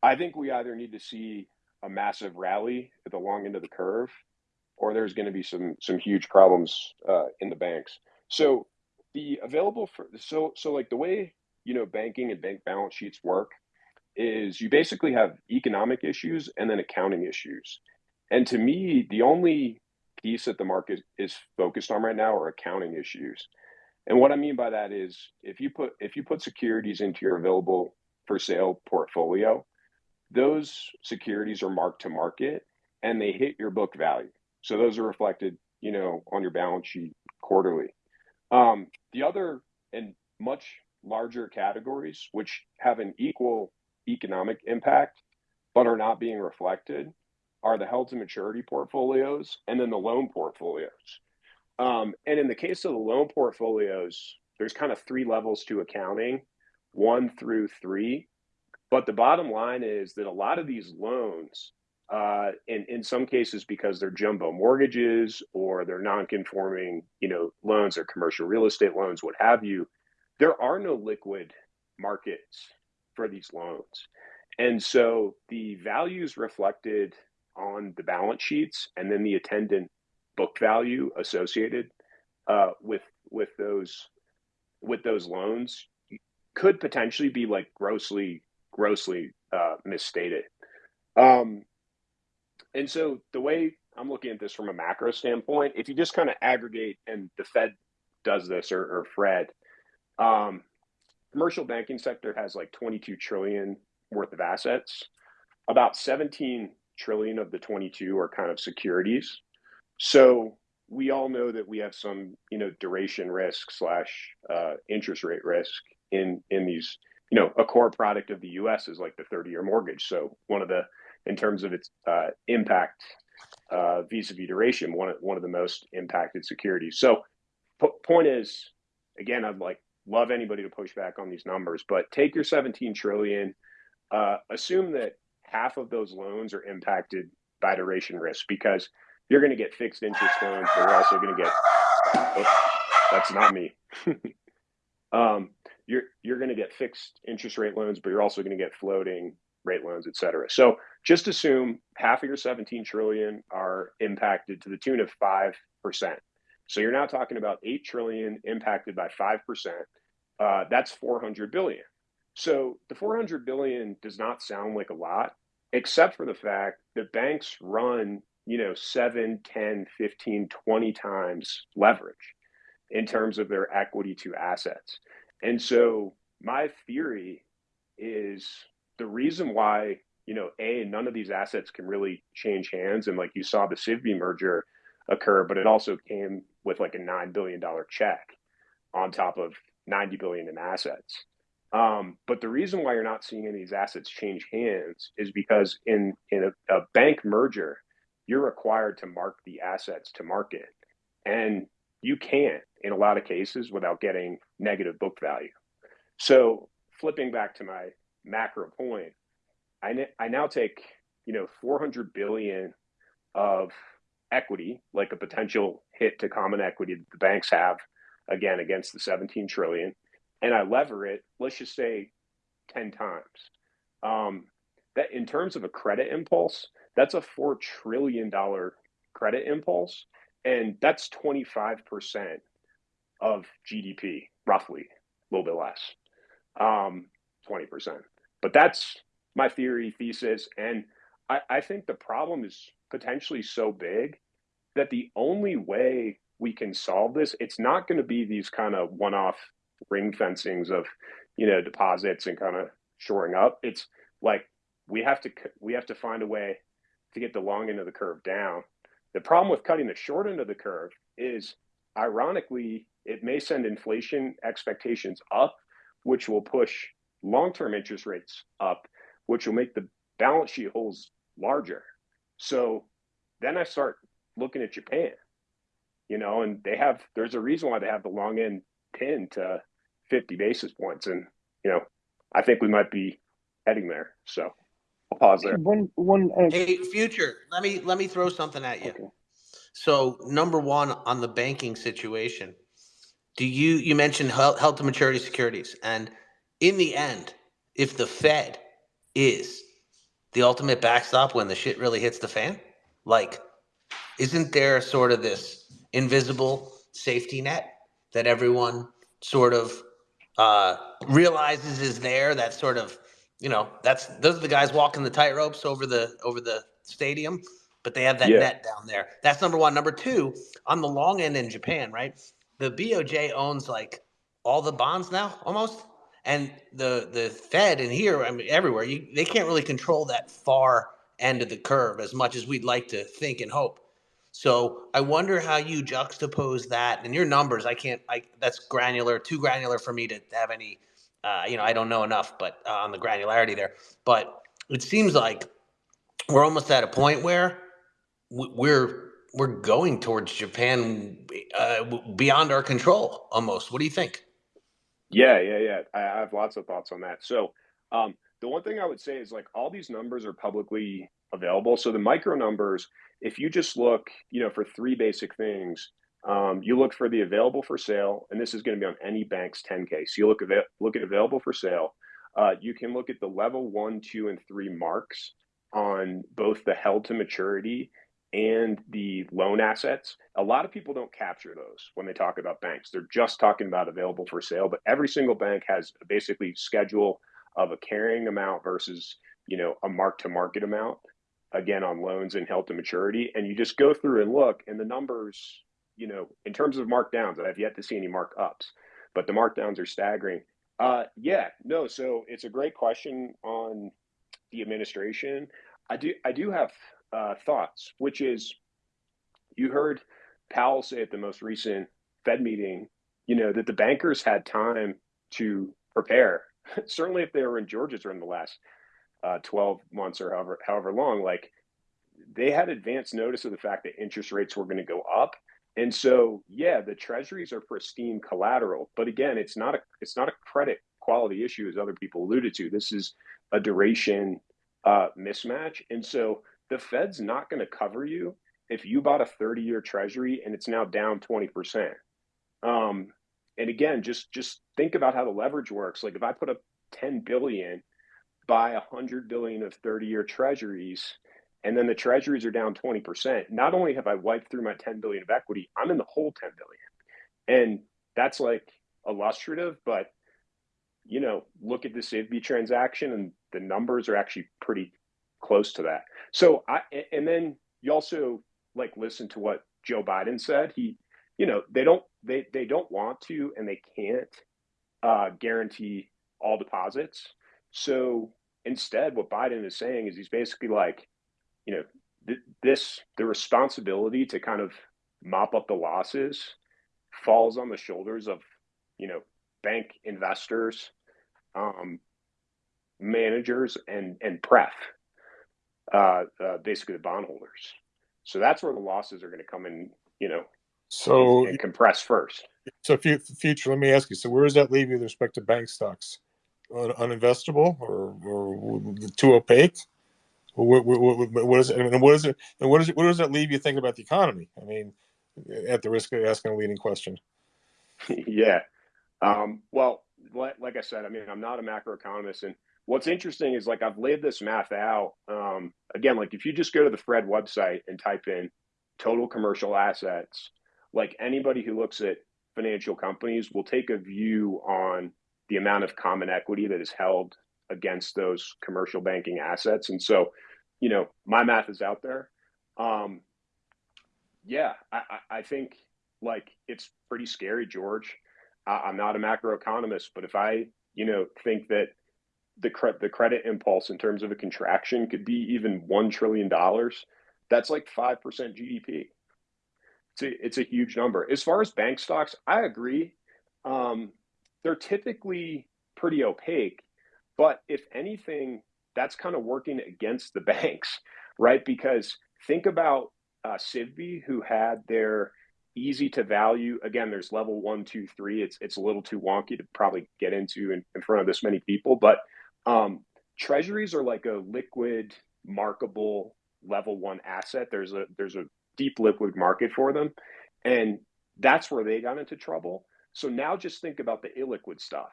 I think we either need to see a massive rally at the long end of the curve, or there's going to be some some huge problems uh, in the banks. So the available for so so like the way you know banking and bank balance sheets work is you basically have economic issues and then accounting issues. And to me, the only piece that the market is focused on right now are accounting issues. And what I mean by that is if you put if you put securities into your available for sale portfolio, those securities are marked to market and they hit your book value. So those are reflected, you know, on your balance sheet quarterly. Um, the other and much larger categories, which have an equal economic impact but are not being reflected, are the held to maturity portfolios and then the loan portfolios. Um, and in the case of the loan portfolios, there's kind of three levels to accounting, one through three. But the bottom line is that a lot of these loans, uh, in in some cases because they're jumbo mortgages or they're non-conforming, you know, loans or commercial real estate loans, what have you, there are no liquid markets for these loans, and so the values reflected on the balance sheets and then the attendant book value associated uh, with with those with those loans could potentially be like grossly grossly uh, misstated. Um, and so the way I'm looking at this from a macro standpoint, if you just kind of aggregate, and the Fed does this or, or Fred, um, commercial banking sector has like 22 trillion worth of assets. About 17 trillion of the 22 are kind of securities. So we all know that we have some, you know, duration risk slash uh, interest rate risk in in these. You know, a core product of the U.S. is like the 30-year mortgage. So one of the, in terms of its uh, impact uh, vis-a-vis duration, one of one of the most impacted securities. So p- point is, again, I'd like love anybody to push back on these numbers, but take your 17 trillion, uh, assume that half of those loans are impacted by duration risk because you're going to get fixed interest loans, but you're also going to get. Oh, that's not me. um, you're you're going to get fixed interest rate loans, but you're also going to get floating rate loans, et cetera. So just assume half of your 17 trillion are impacted to the tune of five percent. So you're now talking about eight trillion impacted by five percent. Uh, that's 400 billion. So the 400 billion does not sound like a lot, except for the fact that banks run you know 7 10 15 20 times leverage in terms of their equity to assets. And so my theory is the reason why you know a none of these assets can really change hands and like you saw the Sivby merger occur but it also came with like a 9 billion dollar check on top of 90 billion in assets um, but the reason why you're not seeing any of these assets change hands is because in in a, a bank merger you're required to mark the assets to market. And you can't in a lot of cases without getting negative book value. So flipping back to my macro point, I, I now take, you know, 400 billion of equity, like a potential hit to common equity that the banks have, again, against the 17 trillion, and I lever it, let's just say 10 times. Um, that in terms of a credit impulse, that's a $4 trillion credit impulse. And that's 25% of GDP, roughly, a little bit less, um, 20%. But that's my theory, thesis. And I, I think the problem is potentially so big that the only way we can solve this, it's not going to be these kind of one off ring fencings of, you know, deposits and kind of shoring up. It's like we have to we have to find a way to get the long end of the curve down. The problem with cutting the short end of the curve is, ironically, it may send inflation expectations up, which will push long term interest rates up, which will make the balance sheet holes larger. So then I start looking at Japan, you know, and they have, there's a reason why they have the long end pinned to 50 basis points. And, you know, I think we might be heading there. So. I'll pause there. One, one. Uh, Hey, future, let me, let me throw something at you. okay. So number one, on the banking situation, do you, you mentioned health, held to maturity securities and in the end, if the Fed is the ultimate backstop when the shit really hits the fan, like, isn't there sort of this invisible safety net that everyone sort of uh, realizes is there that sort of you know, that's those are the guys walking the tight ropes over the over the stadium, but they have that Yeah. net down there. That's number one. Number two, on the long end in Japan, right? the BOJ owns like all the bonds now almost, and the the Fed and here, I mean, everywhere, you, they can't really control that far end of the curve as much as we'd like to think and hope. So I wonder how you juxtapose that and your numbers. I can't. I that's granular, too granular for me to have any. Uh, you know, I don't know enough, but uh, on the granularity there. But it seems like we're almost at a point where we're we're going towards Japan uh, beyond our control almost. What do you think? Yeah, yeah, yeah. I have lots of thoughts on that. So, um, the one thing I would say is like all these numbers are publicly available. So the micro numbers, if you just look, you know, for three basic things, um, you look for the available for sale, and this is going to be on any bank's 10K. So you look look at available for sale. Uh, you can look at the level one, two, and three marks on both the held to maturity and the loan assets. A lot of people don't capture those when they talk about banks. They're just talking about available for sale, but every single bank has basically schedule of a carrying amount versus, you know, a mark to market amount again on loans and held to maturity and you just go through and look and the numbers, you know, in terms of markdowns, I've yet to see any markups, but the markdowns are staggering. Uh yeah, no, so it's a great question on the administration. I do I do have uh, thoughts, which is you heard Powell say at the most recent Fed meeting, you know, that the bankers had time to prepare. Certainly, if they were in Georgia during the last uh, 12 months or however however long, like they had advance notice of the fact that interest rates were going to go up. And so, yeah, the treasuries are pristine collateral, but again, it's not a it's not a credit quality issue as other people alluded to. This is a duration uh, mismatch, and so the Fed's not going to cover you if you bought a 30 year treasury and it's now down 20%. Um, and again, just just think about how the leverage works. Like if I put up 10 billion, buy a 100 billion of 30 year treasuries, and then the treasuries are down 20%, not only have I wiped through my 10 billion of equity, I'm in the whole 10 billion. And that's like illustrative, but you know, look at the SIVB transaction and the numbers are actually pretty close to that. So I and then you also like listen to what Joe Biden said. He, you know, they don't they they don't want to and they can't uh, guarantee all deposits. So instead, what Biden is saying is he's basically like, you know, th- this the responsibility to kind of mop up the losses falls on the shoulders of you know bank investors, um, managers, and and pref uh, uh, basically the bondholders. So that's where the losses are going to come in, you know, So, and, and compress first. so future, let me ask you. So, where does that leave you with respect to bank stocks? Un- uninvestable or, or too opaque? What, what, what, is it? Mean, what is it? And what is it? What does that leave you thinking about the economy? I mean, at the risk of asking a leading question. yeah. Um, well, like, like I said, I mean, I'm not a macroeconomist, and what's interesting is like I've laid this math out. Um, again, like if you just go to the Fred website and type in total commercial assets, like anybody who looks at financial companies will take a view on the amount of common equity that is held against those commercial banking assets. And so, you know, my math is out there. Um, yeah, I, I think like it's pretty scary, George. I, I'm not a macroeconomist, but if I, you know, think that the cre- the credit impulse in terms of a contraction could be even one trillion dollars, that's like five percent GDP. It's a it's a huge number. As far as bank stocks, I agree. Um, they're typically pretty opaque, but if anything, that's kind of working against the banks, right? Because think about uh, Sivby, who had their easy to value. Again, there's level one, two, three. It's it's a little too wonky to probably get into in, in front of this many people, but um, treasuries are like a liquid, markable level one asset. There's a there's a deep liquid market for them, and that's where they got into trouble. So now just think about the illiquid stuff.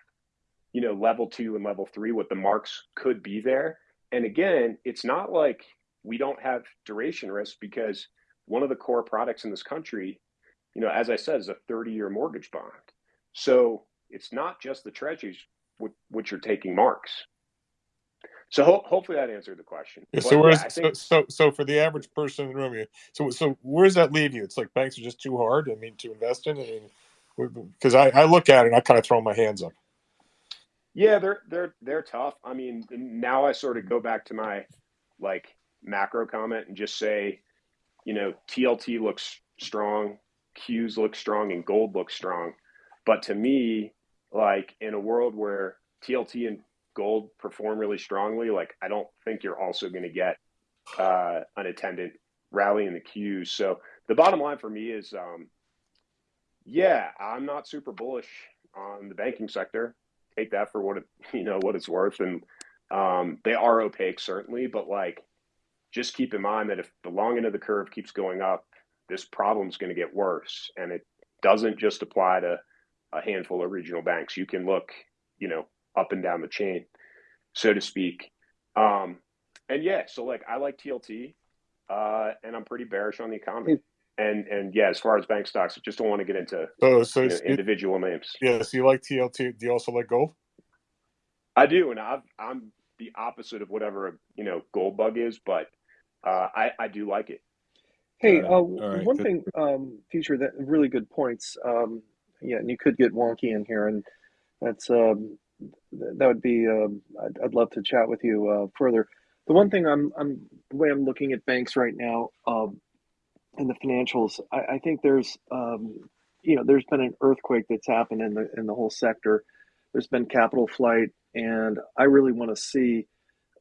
You know, level two and level three, what the marks could be there. And again, it's not like we don't have duration risk because one of the core products in this country, you know, as I said, is a 30 year mortgage bond. So it's not just the treasuries which are taking marks. So ho- hopefully that answered the question. Yeah, so yeah, so, so so for the average person in the room, so so where does that leave you? It's like banks are just too hard. I mean, to invest in. I mean, Because I, I look at it and I kind of throw my hands up. Yeah, they're they're they're tough. I mean, now I sort of go back to my like macro comment and just say, you know, TLT looks strong, Qs look strong, and gold looks strong. But to me, like in a world where TLT and gold perform really strongly, like I don't think you're also going to get uh, an attendant rally in the Qs. So the bottom line for me is, um, yeah, I'm not super bullish on the banking sector. Take that for what it you know what it's worth, and um, they are opaque certainly, but like just keep in mind that if the long end of the curve keeps going up, this problem's going to get worse, and it doesn't just apply to a handful of regional banks. You can look, you know, up and down the chain, so to speak. Um, and yeah, so like I like TLT, uh, and I'm pretty bearish on the economy. And and yeah, as far as bank stocks, I just don't want to get into So, so you know, individual names. yeah, so you like TLT. Do you also like gold? I do, and I've, I'm the opposite of whatever a you know gold bug is, but uh, I I do like it. Hey, Got uh, it. All right, one good. thing, um, future that really good points. Um, yeah, and you could get wonky in here, and that's um, th- that would be. Um, I'd, I'd love to chat with you uh, further. The one thing I'm, I'm the way I'm looking at banks right now, in the financials, I, I think there's, um, you know, there's been an earthquake that's happened in the in the whole sector. There's been capital flight, and I really want to see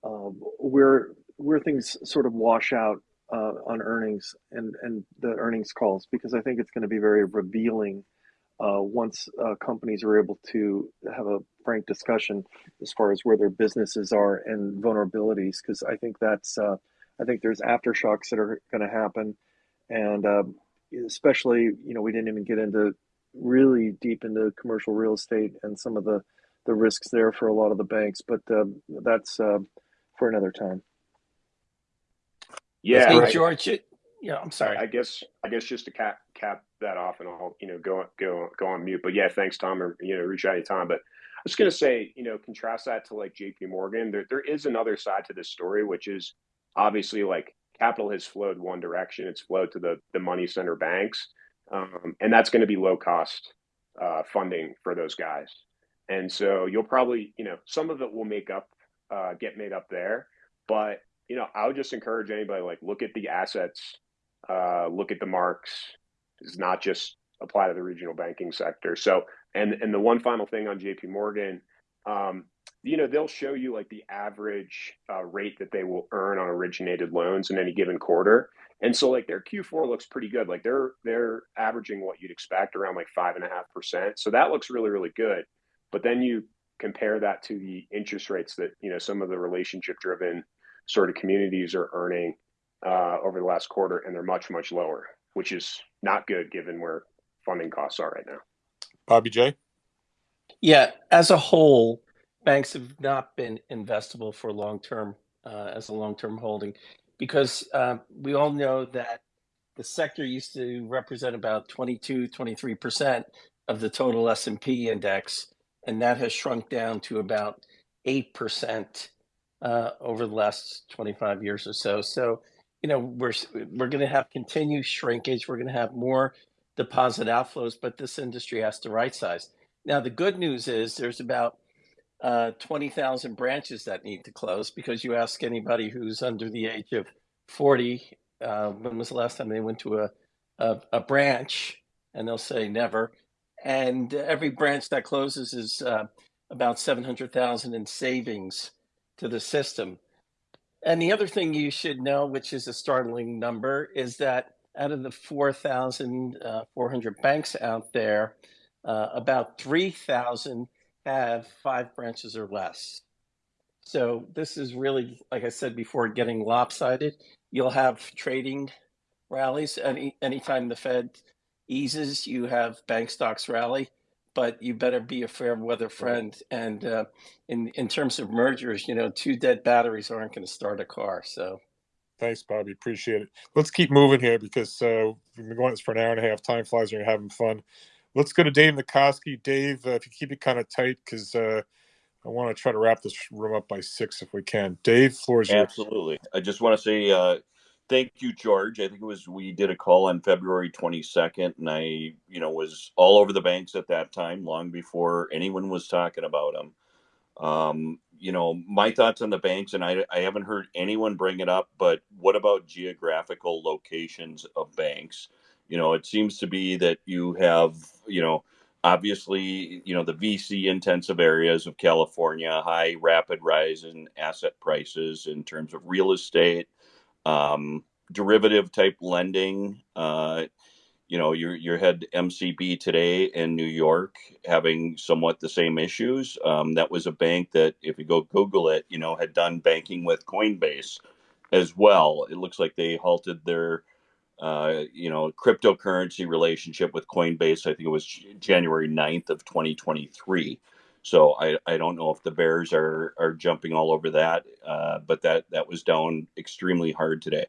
um, where where things sort of wash out uh, on earnings and and the earnings calls because I think it's going to be very revealing uh, once uh, companies are able to have a frank discussion as far as where their businesses are and vulnerabilities because I think that's uh, I think there's aftershocks that are going to happen and um, especially you know we didn't even get into really deep into commercial real estate and some of the the risks there for a lot of the banks but um that's uh, for another time Yeah, Hey, I, George. it- Yeah, I'm sorry. I guess I guess just to cap cap that off, and I'll you know go go go on mute. But yeah, thanks, Tom, or you know reach out to tom But I was gonna say, you know, contrast that to like J.P. Morgan. There there is another side to this story, which is obviously like capital has flowed one direction. It's flowed to the the money center banks, um, and that's going to be low cost uh, funding for those guys. And so you'll probably you know some of it will make up uh, get made up there, but you know I would just encourage anybody like look at the assets uh, look at the marks does not just apply to the regional banking sector so and and the one final thing on jp morgan um, you know they'll show you like the average uh, rate that they will earn on originated loans in any given quarter and so like their q4 looks pretty good like they're they're averaging what you'd expect around like five and a half percent so that looks really really good but then you compare that to the interest rates that you know some of the relationship driven sort of communities are earning uh, over the last quarter, and they're much, much lower, which is not good given where funding costs are right now. Bobby J. Yeah, as a whole, banks have not been investable for long term uh, as a long term holding because uh, we all know that the sector used to represent about 22, 23% of the total S&P index, and that has shrunk down to about 8% uh, over the last 25 years or so. So, you know, we're we're going to have continued shrinkage. We're going to have more deposit outflows, but this industry has to right size. Now, the good news is there's about uh, 20,000 branches that need to close because you ask anybody who's under the age of 40, uh, when was the last time they went to a, a, a branch? And they'll say never. And every branch that closes is uh, about 700,000 in savings to the system. And the other thing you should know, which is a startling number, is that out of the 4,400 banks out there, uh, about 3,000 have five branches or less. So this is really, like I said before, getting lopsided. You'll have trading rallies. Any anytime the Fed eases, you have bank stocks rally, but you better be a fair weather friend. And uh, in in terms of mergers, you know, two dead batteries aren't going to start a car. So Thanks, Bobby. Appreciate it. Let's keep moving here because uh, we've been going this for an hour and a half. Time flies when you're having fun. Let's go to Dave Nikoski. Dave, uh, if you keep it kind of tight, because uh, I want to try to wrap this room up by six if we can. Dave, floor is yours. Absolutely. I just want to say, uh, Thank you, George. I think it was we did a call on February 22nd, and I, you know, was all over the banks at that time, long before anyone was talking about them. Um, you know, my thoughts on the banks, and I, I haven't heard anyone bring it up, but what about geographical locations of banks? You know, it seems to be that you have, you know, obviously, you know, the VC intensive areas of California, high rapid rise in asset prices in terms of real estate, um, derivative type lending. Uh, you know, you you had MCB today in New York having somewhat the same issues. Um, that was a bank that, if you go Google it, you know, had done banking with Coinbase as well. It looks like they halted their, uh, you know, cryptocurrency relationship with Coinbase. I think it was January 9th of 2023. So I, I don't know if the Bears are are jumping all over that, uh, but that that was down extremely hard today.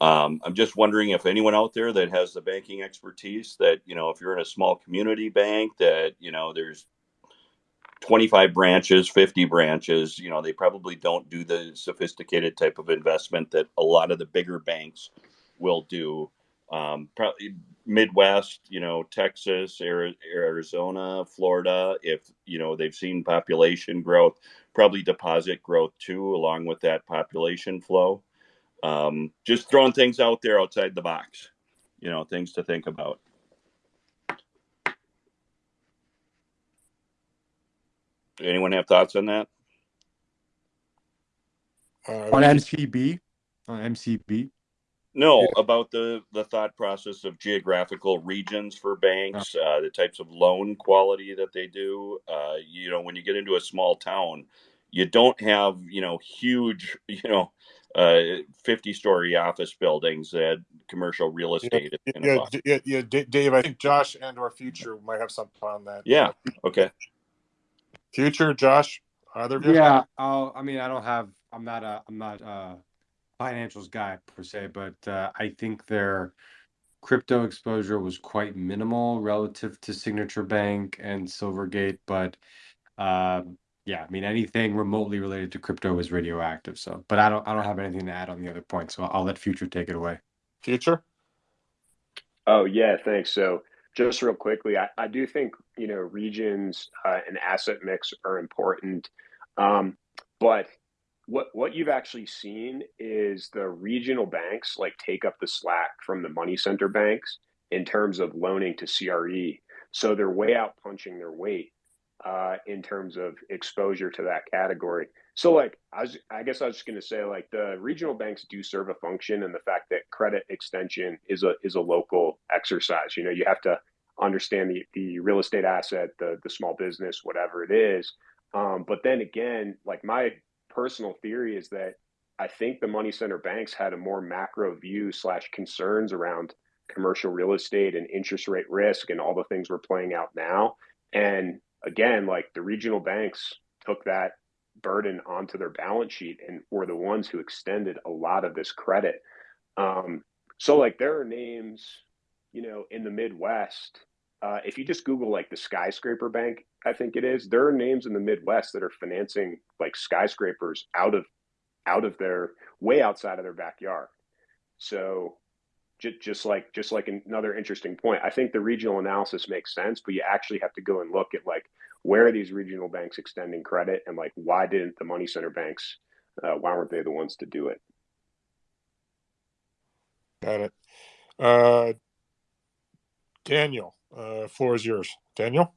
Um, I'm just wondering if anyone out there that has the banking expertise that, you know, if you're in a small community bank that, you know, there's 25 branches, 50 branches, you know, they probably don't do the sophisticated type of investment that a lot of the bigger banks will do. Um, probably Midwest, you know, Texas, Arizona, Florida, if, you know, they've seen population growth, probably deposit growth too, along with that population flow um, just throwing things out there outside the box you know things to think about anyone have thoughts on that Uh, On MCB, on MCB. No yeah, about the the thought process of geographical regions for Uh, banks uh, the types of loan quality that they do uh, you know when you get into a small town you don't have you know huge you know uh, 50 story office buildings that commercial real yeah, estate is yeah, D- yeah, yeah, D- Dave. I think Josh and or Future might have something on that. yeah Uh, okay Future, Josh, either of you? Yeah, I'll, I mean, I don't have, I'm not a, I'm not a financials guy per se, but uh, I think their crypto exposure was quite minimal relative to Signature Bank and Silvergate, but um, yeah, I mean, anything remotely related to crypto is radioactive. So, but I don't, I don't have anything to add on the other point, so I'll let Future take it away. Future. Oh, yeah, thanks. So just real quickly, I, I do think, you know, regions uh, and asset mix are important. Um, but what what you've actually seen is the regional banks like take up the slack from the money center banks in terms of loaning to CRE. So they're way out punching their weight uh, in terms of exposure to that category. So, like, I, was, I guess I was just going to say, like, the regional banks do serve a function, and the fact that credit extension is a is a local exercise. You know, you have to understand the the real estate asset, the the small business, whatever it is. Um, but then again, like my personal theory is that I think the money center banks had a more macro view slash concerns around commercial real estate and interest rate risk and all the things we're playing out now. And again, like the regional banks took that burden onto their balance sheet and were the ones who extended a lot of this credit. Um, so, like, there are names, you know, in the Midwest. Uh, if you just Google like the skyscraper bank, I think it is. There are names in the Midwest that are financing like skyscrapers out of out of their way outside of their backyard. So just, just like just like another interesting point, I think the regional analysis makes sense, but you actually have to go and look at like where are these regional banks extending credit and like why didn't the money center banks uh, why weren't they the ones to do it Got it. Uh, Daniel, uh, floor is yours. Daniel,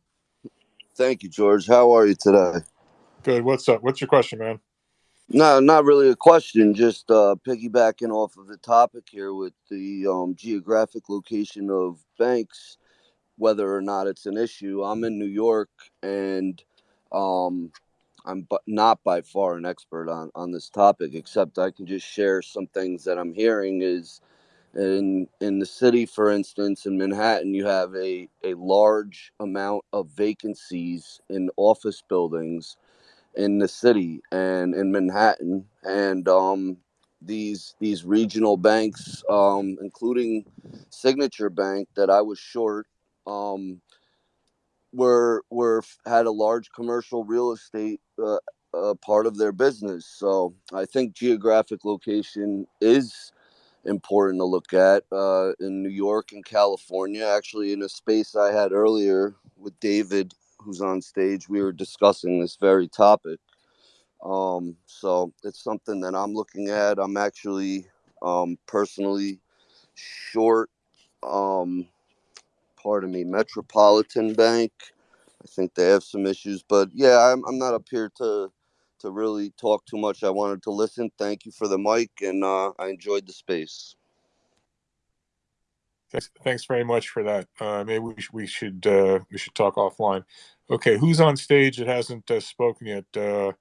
Thank you, George. How are you today? good. What's up? What's your question, man? No, not really a question. Just uh, piggybacking off of the topic here with the um, geographic location of banks, whether or not it's an issue. I'm in New York, and um, I'm not by far an expert on on this topic, except I can just share some things that I'm hearing. Is in in the city, for instance, in Manhattan, you have a a large amount of vacancies in office buildings in the city and in Manhattan, and um, these these regional banks, um, including Signature Bank, that I was short, um, were were had a large commercial real estate uh, uh, part of their business. So I think geographic location is important to look at uh, in New York and California. Actually, in a space I had earlier with David, who's on stage, we were discussing this very topic. Um, so it's something that I'm looking at. I'm actually um, personally short. Um, pardon me, Metropolitan Bank. I think they have some issues, but yeah, I'm I'm not up here to to really talk too much. I wanted to listen. Thank you for the mic, and uh, I enjoyed the space. Thanks, thanks very much for that. Uh, maybe we, sh- we should uh, we should talk offline. Okay, who's on stage that hasn't uh, spoken yet? Uh,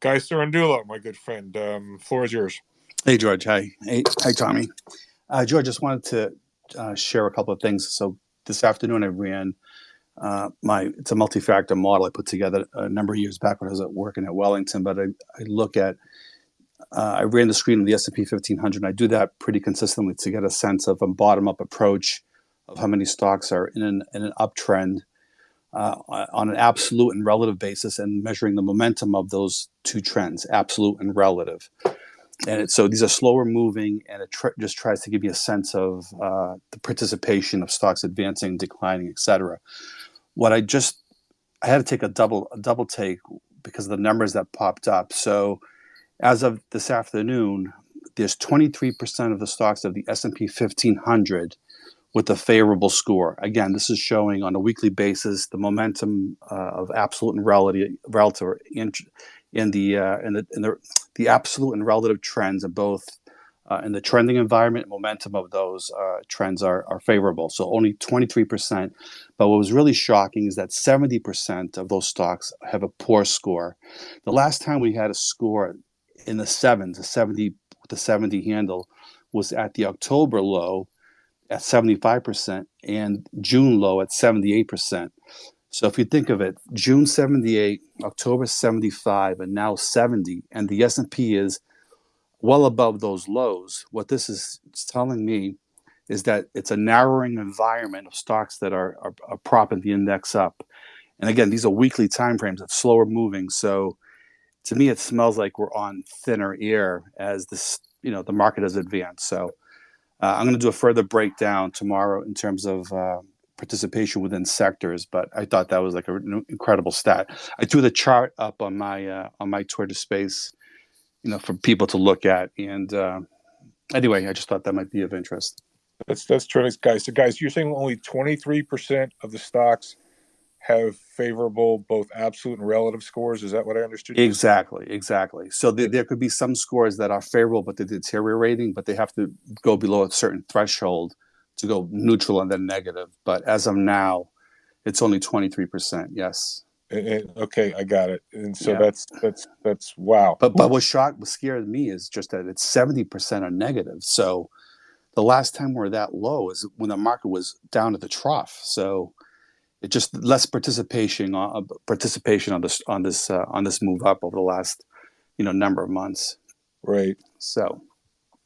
Guy Sarandula, my good friend. Um, floor is yours. Hey, George. Hi. Hey, hi, Tommy. Uh, George, just wanted to uh, share a couple of things. So this afternoon, I ran uh, my it's a multi-factor model I put together a number of years back when I was at working at Wellington. But I, I look at uh, I ran the screen of the S&P 1500. And I do that pretty consistently to get a sense of a bottom-up approach of how many stocks are in an, in an uptrend uh, on an absolute and relative basis, and measuring the momentum of those two trends, absolute and relative and it, so these are slower moving and it tr- just tries to give you a sense of uh, the participation of stocks advancing declining etc what i just i had to take a double a double take because of the numbers that popped up. So as of this afternoon there's 23% of the stocks of the s&p 1500 with a favorable score. Again this is showing on a weekly basis the momentum uh, of absolute and relative relative in, in the uh, in the in the the absolute and relative trends of both uh, in the trending environment momentum of those uh, trends are, are favorable. So only 23%. But what was really shocking is that 70% of those stocks have a poor score. The last time we had a score in the sevens, a 70 the 70 handle, was at the October low at 75% and June low at 78%. So if you think of it, June 78, October 75, and now 70, and the S&P is well above those lows. What this is telling me is that it's a narrowing environment of stocks that are, are, are propping the index up. And again, these are weekly timeframes of slower moving. So to me, it smells like we're on thinner air as this, you know, the market has advanced. So uh, I'm going to do a further breakdown tomorrow in terms of uh, participation within sectors, but I thought that was like an incredible stat. I threw the chart up on my uh, on my Twitter space, you know, for people to look at. And uh, anyway, I just thought that might be of interest. That's that's terrific, guys. So, guys, you're saying only 23 percent of the stocks have favorable both absolute and relative scores. Is that what I understood? Exactly, exactly. So there, there could be some scores that are favorable, but they're deteriorating, but they have to go below a certain threshold to go neutral and then negative. But as of now, it's only 23%. Yes. And, and- okay, I got it. And so Yeah. that's that's that's wow. But but what shocked, what scared me is just that it's 70% are negative. So the last time we are that low is when the market was down at the trough. So it just less participation on participation on this on this uh, on this move up over the last you know number of months. right. So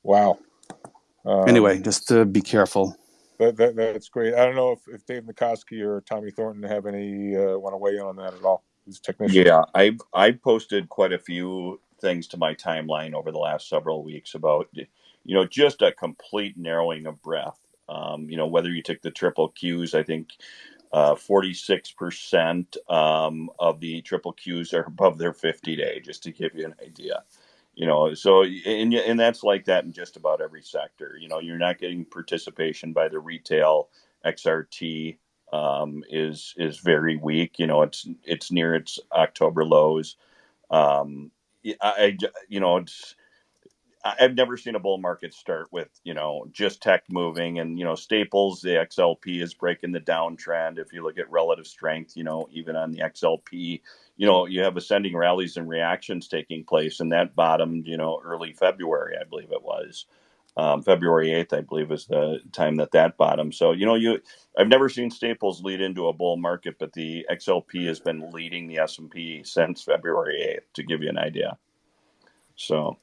Wow. Um, anyway, just to be careful. That, that that's great. I don't know if, if Dave Nikoski or Tommy Thornton have any uh, want to weigh in on that at all. Who's technician? Yeah, I I posted quite a few things to my timeline over the last several weeks about you know just a complete narrowing of breath. Um, you know whether you took the triple Qs, I think forty six percent um, of the triple Qs are above their fifty day. Just to give you an idea, you know. So and and that's like that in just about every sector. You know, you're not getting participation by the retail XRT um, is is very weak. You know, it's it's near its October lows. Um, I, you know it's I've never seen a bull market start with you know just tech moving and you know staples. The XLP is breaking the downtrend. If you look at relative strength, you know even on the XLP, you know you have ascending rallies and reactions taking place, and that bottomed you know early February, I believe it was. Um, February 8th, I believe, is the time that that bottomed. So, you know, you I've never seen staples lead into a bull market, but the XLP has been leading the S&P since February 8th, to give you an idea. So,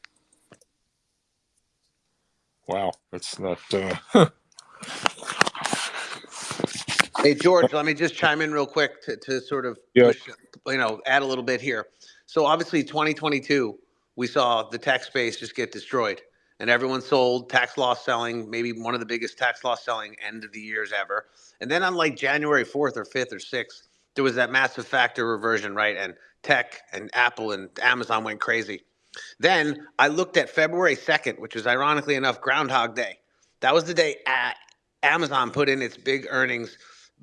Wow, that's not. Uh, Hey, George, let me just chime in real quick to, to sort of Yeah. push, you know, add a little bit here. So obviously 2022, we saw the tech space just get destroyed. and everyone sold tax loss selling, maybe one of the biggest tax loss selling end of the years ever. And then on like January 4th or 5th or 6th, there was that massive factor reversion, right? And tech and Apple and Amazon went crazy. Then I looked at February 2nd, which was ironically enough Groundhog Day. That was the day Amazon put in its big earnings.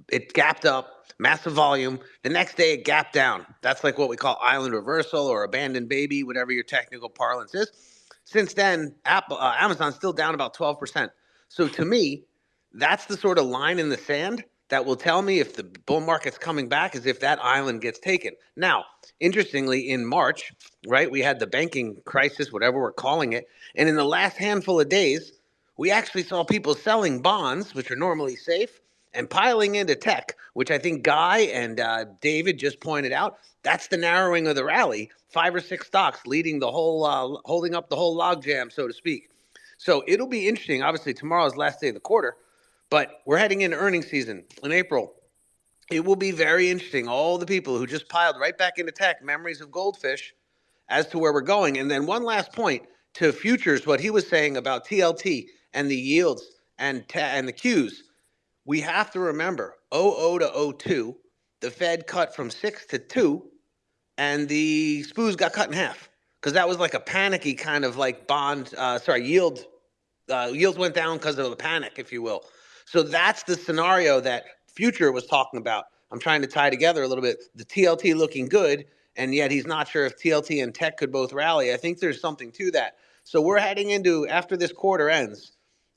It gapped up, massive volume. The next day it gapped down. That's like what we call island reversal or abandoned baby, whatever your technical parlance is. Since then, Apple, uh, Amazon's still down about 12%. So to me, that's the sort of line in the sand that will tell me if the bull market's coming back is if that island gets taken. Now, interestingly, in March, right, we had the banking crisis, whatever we're calling it. And in the last handful of days, we actually saw people selling bonds, which are normally safe, and piling into tech, which I think Guy and uh, David just pointed out. That's the narrowing of the rally. Five or six stocks leading the whole, uh, holding up the whole logjam, so to speak. So it'll be interesting. Obviously, tomorrow's last day of the quarter. But we're heading into earnings season in April. It will be very interesting. All the people who just piled right back into tech, memories of goldfish, as to where we're going. And then one last point to futures, what he was saying about TLT and the yields and and the Qs. We have to remember 00 to 02, the Fed cut from six to two, and the SPOOs got cut in half because that was like a panicky kind of like bond, uh, sorry, yield. Uh, yields went down because of the panic, if you will. So that's the scenario that Future was talking about. I'm trying to tie together a little bit. The TLT looking good, and yet he's not sure if TLT and tech could both rally. I think there's something to that. So we're heading into after this quarter ends.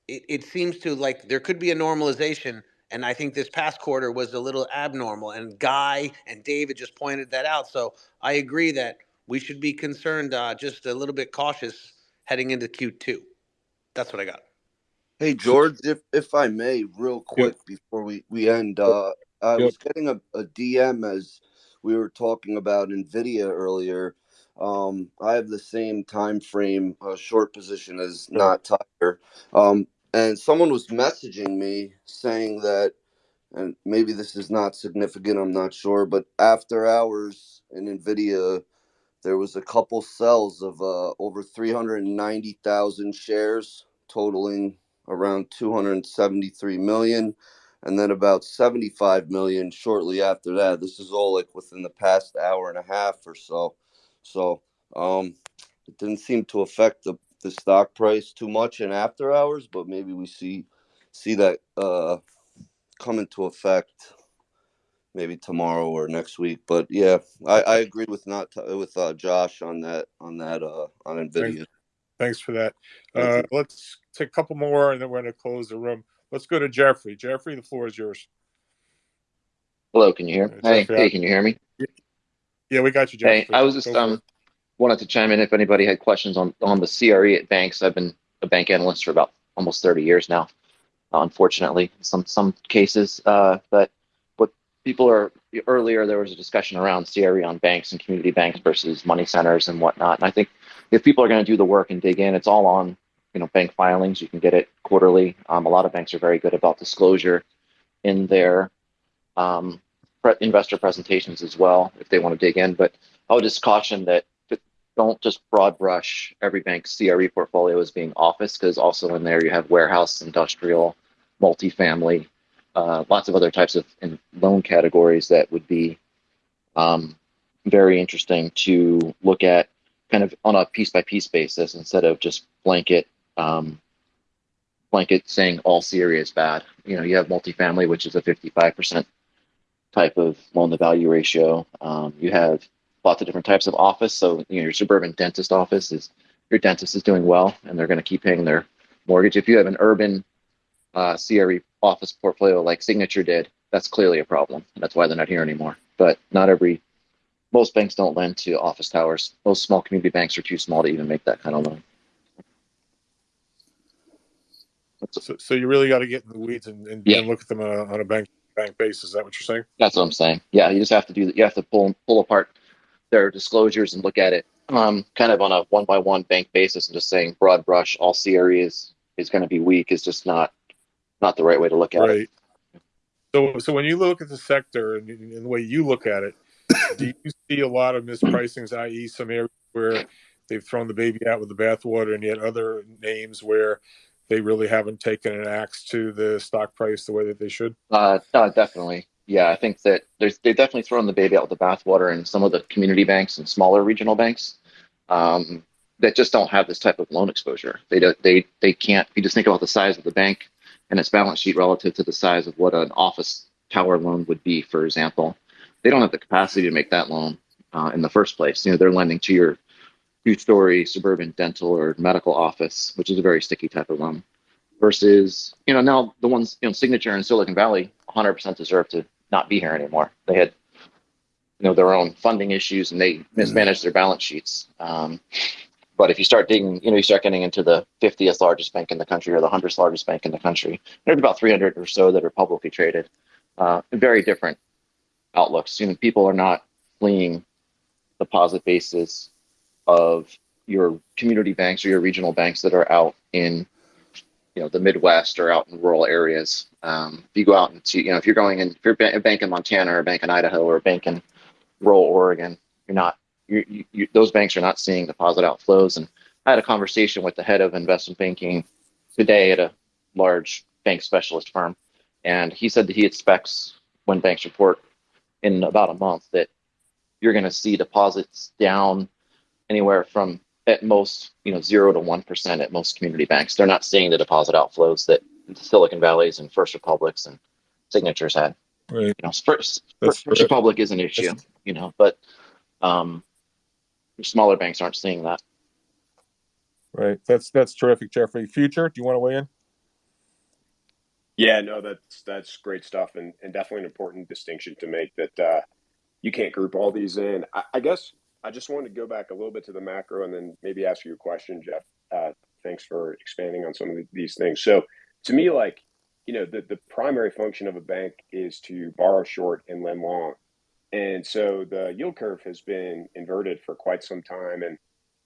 It, it seems to like there could be a normalization, and I think this past quarter was a little abnormal. And Guy and David just pointed that out. So I agree that we should be concerned, uh, just a little bit cautious heading into Q2. That's what I got. Hey George, if if I may, real quick yep. before we we end, uh, I yep. was getting a, a DM as we were talking about Nvidia earlier. Um, I have the same time frame uh, short position as not Tiger, um, and someone was messaging me saying that, and maybe this is not significant. I'm not sure, but after hours in Nvidia, there was a couple sells of uh, over 390,000 shares, totaling around 273 million and then about 75 million shortly after that this is all like within the past hour and a half or so so um it didn't seem to affect the the stock price too much in after hours but maybe we see see that uh come into effect maybe tomorrow or next week but yeah i i agree with not with uh josh on that on that uh on nvidia Thanks for that. Uh, let's take a couple more, and then we're going to close the room. Let's go to Jeffrey. Jeffrey, the floor is yours. Hello, can you hear? Hey, hey, can you hear me? Yeah, we got you, Jeffrey. Hey, I was just um wanted to chime in if anybody had questions on on the CRE at banks. I've been a bank analyst for about almost 30 years now. Unfortunately, some some cases, uh, but what people are earlier there was a discussion around CRE on banks and community banks versus money centers and whatnot, and I think if people are going to do the work and dig in, it's all on you know bank filings. You can get it quarterly. Um, a lot of banks are very good about disclosure in their um, pre- investor presentations as well if they want to dig in. But I would just caution that don't just broad brush every bank's CRE portfolio as being office because also in there you have warehouse, industrial, multifamily, uh, lots of other types of loan categories that would be um, very interesting to look at kind of on a piece by piece basis instead of just blanket um, blanket saying all CRE is bad. You know, you have multifamily, which is a 55% type of loan to value ratio. Um, you have lots of different types of office. So, you know, your suburban dentist office is your dentist is doing well and they're going to keep paying their mortgage. If you have an urban uh, CRE office portfolio like Signature did, that's clearly a problem. That's why they're not here anymore. But not every most banks don't lend to office towers. Most small community banks are too small to even make that kind of loan. So, so you really got to get in the weeds and, and, yeah. and look at them on a, on a, bank bank basis. Is that what you're saying? That's what I'm saying. Yeah, you just have to do. That. You have to pull pull apart their disclosures and look at it um, kind of on a one by one bank basis, and just saying broad brush all CRE is is going to be weak is just not not the right way to look at it. right. it. So, so when you look at the sector and, and the way you look at it, do you see a lot of mispricings, i.e., some areas where they've thrown the baby out with the bathwater, and yet other names where they really haven't taken an axe to the stock price the way that they should? Uh, uh, definitely. Yeah, I think that there's they've definitely thrown the baby out with the bathwater in some of the community banks and smaller regional banks um, that just don't have this type of loan exposure. They don't they they can't. You just think about the size of the bank and its balance sheet relative to the size of what an office tower loan would be, for example, they don't have the capacity to make that loan uh, in the first place. You know, they're lending to your two-story suburban dental or medical office, which is a very sticky type of loan. Versus, you know, now the ones, you know, Signature in Silicon Valley, 100% deserve to not be here anymore. They had, you know, their own funding issues and they mismanaged their balance sheets. Um, but if you start digging, you know, you start getting into the 50th largest bank in the country or the 100th largest bank in the country, there's about 300 or so that are publicly traded. Uh, very different outlooks. You know, people are not fleeing the deposit bases of your community banks or your regional banks that are out in you know the Midwest or out in rural areas. Um, if you go out and see, you know, if you're going in, if you're a bank in Montana or a bank in Idaho or a bank in rural Oregon, you're not. You, you, you, those banks are not seeing deposit outflows. And I had a conversation with the head of investment banking today at a large bank specialist firm, and he said that he expects when banks report in about a month that you're going to see deposits down anywhere from at most, you know, zero to one percent at most community banks. They're not seeing the deposit outflows that the Silicon Valleys and First Republics and Signatures had. Right. You know, First, That's First. Republic is an issue, you know, but um, smaller banks aren't seeing that. Right. That's that's terrific, Jeffrey. Future, do you want to weigh in? Yeah, no, that's that's great stuff, and, and definitely an important distinction to make that uh, you can't group all these in. I, I guess I just wanted to go back a little bit to the macro and then maybe ask you a question, Jeff. Uh, thanks for expanding on some of these things. So, to me, like you know, the the primary function of a bank is to borrow short and lend long, and so the yield curve has been inverted for quite some time, and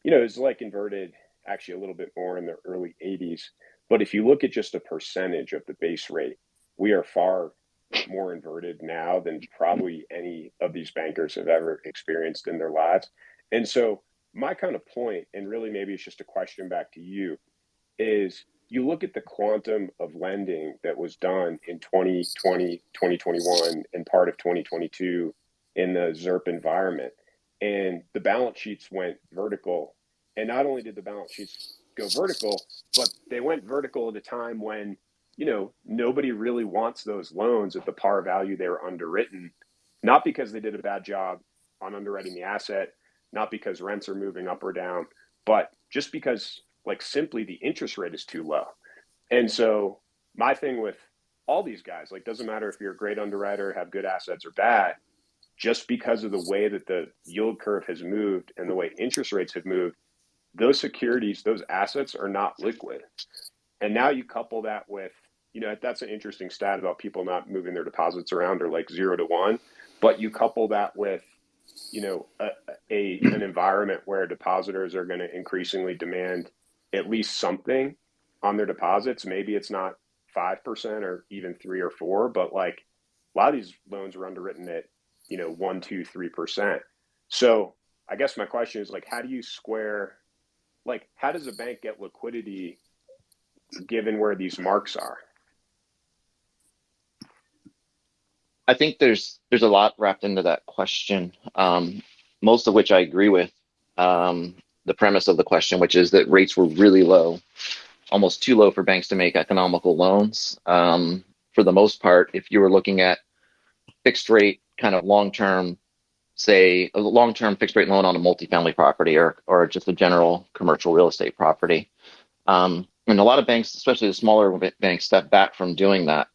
you know, it's like inverted actually a little bit more in the early 80s. But if you look at just a percentage of the base rate, we are far more inverted now than probably any of these bankers have ever experienced in their lives. And so, my kind of point, and really maybe it's just a question back to you, is you look at the quantum of lending that was done in 2020, 2021, and part of 2022 in the ZIRP environment, and the balance sheets went vertical. And not only did the balance sheets go vertical, but they went vertical at a time when you know nobody really wants those loans at the par value they were underwritten not because they did a bad job on underwriting the asset not because rents are moving up or down but just because like simply the interest rate is too low and so my thing with all these guys like doesn't matter if you're a great underwriter have good assets or bad just because of the way that the yield curve has moved and the way interest rates have moved those securities, those assets are not liquid. And now you couple that with, you know, that's an interesting stat about people not moving their deposits around or like zero to one. But you couple that with, you know, a, a an environment where depositors are going to increasingly demand at least something on their deposits. Maybe it's not five percent or even three or four, but like a lot of these loans are underwritten at, you know, one, two, three percent. So I guess my question is like, how do you square like how does a bank get liquidity given where these marks are I think there's there's a lot wrapped into that question, um, most of which I agree with. Um, the premise of the question, which is that rates were really low, almost too low for banks to make economical loans. Um, for the most part, if you were looking at fixed rate, kind of long term, say a long term fixed rate loan on a multifamily property or or just a general commercial real estate property, um, and a lot of banks, especially the smaller banks, stepped back from doing that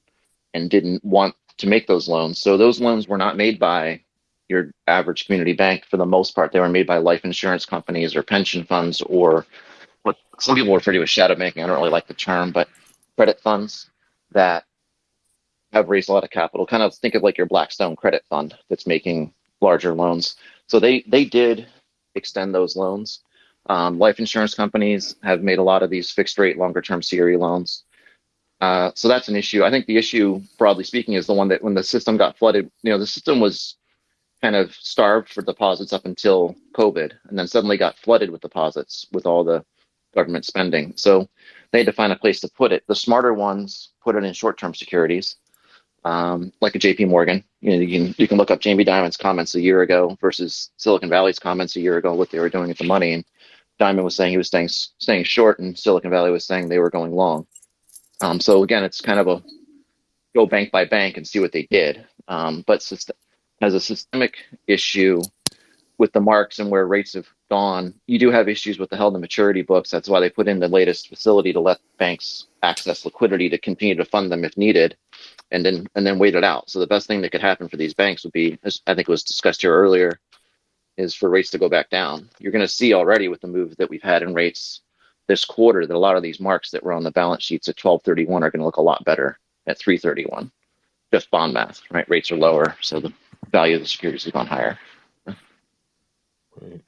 and didn't want to make those loans. So those loans were not made by your average community bank for the most part. They were made by life insurance companies or pension funds or what some people refer to as shadow banking. I don't really like the term, but credit funds that have raised a lot of capital. Kind of think of like your Blackstone credit fund that's making larger loans. So they they did extend those loans. Um, life insurance companies have made a lot of these fixed rate longer term CRE loans. Uh, so that's an issue. I think the issue, broadly speaking, is the one that when the system got flooded, you know, the system was kind of starved for deposits up until COVID, and then suddenly got flooded with deposits with all the government spending. So they had to find a place to put it. The smarter ones put it in short-term securities, um, like a J.P. Morgan. You know, you can you can look up Jamie Dimon's comments a year ago versus Silicon Valley's comments a year ago, what they were doing with the money. And Dimon was saying he was staying staying short, and Silicon Valley was saying they were going long. Um, so again, it's kind of a go bank by bank and see what they did. Um, but as a systemic issue with the marks and where rates have gone, you do have issues with the held to maturity books. That's why they put in the latest facility to let banks access liquidity to continue to fund them if needed, and then and then wait it out. So the best thing that could happen for these banks would be, as I think was discussed here earlier, is for rates to go back down. You're going to see already with the move that we've had in rates this quarter that a lot of these marks that were on the balance sheets at 1231 are going to look a lot better at 331. Just bond math, right? Rates are lower, so the value of the securities has gone higher. Right.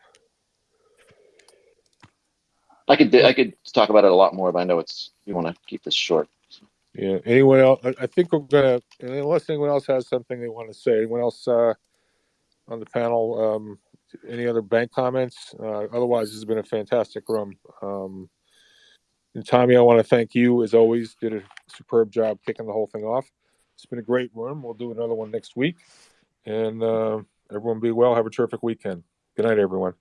I could I could talk about it a lot more, but I know it's you want to keep this short. Yeah. Anyone else? I think we're gonna, unless anyone else has something they want to say. Anyone else uh, on the panel? Um, any other bank comments? Uh, otherwise, this has been a fantastic room. Um, and Tommy, I want to thank you as always. Did a superb job kicking the whole thing off. It's been a great room. We'll do another one next week. And uh, everyone be well. Have a terrific weekend. Good night, everyone.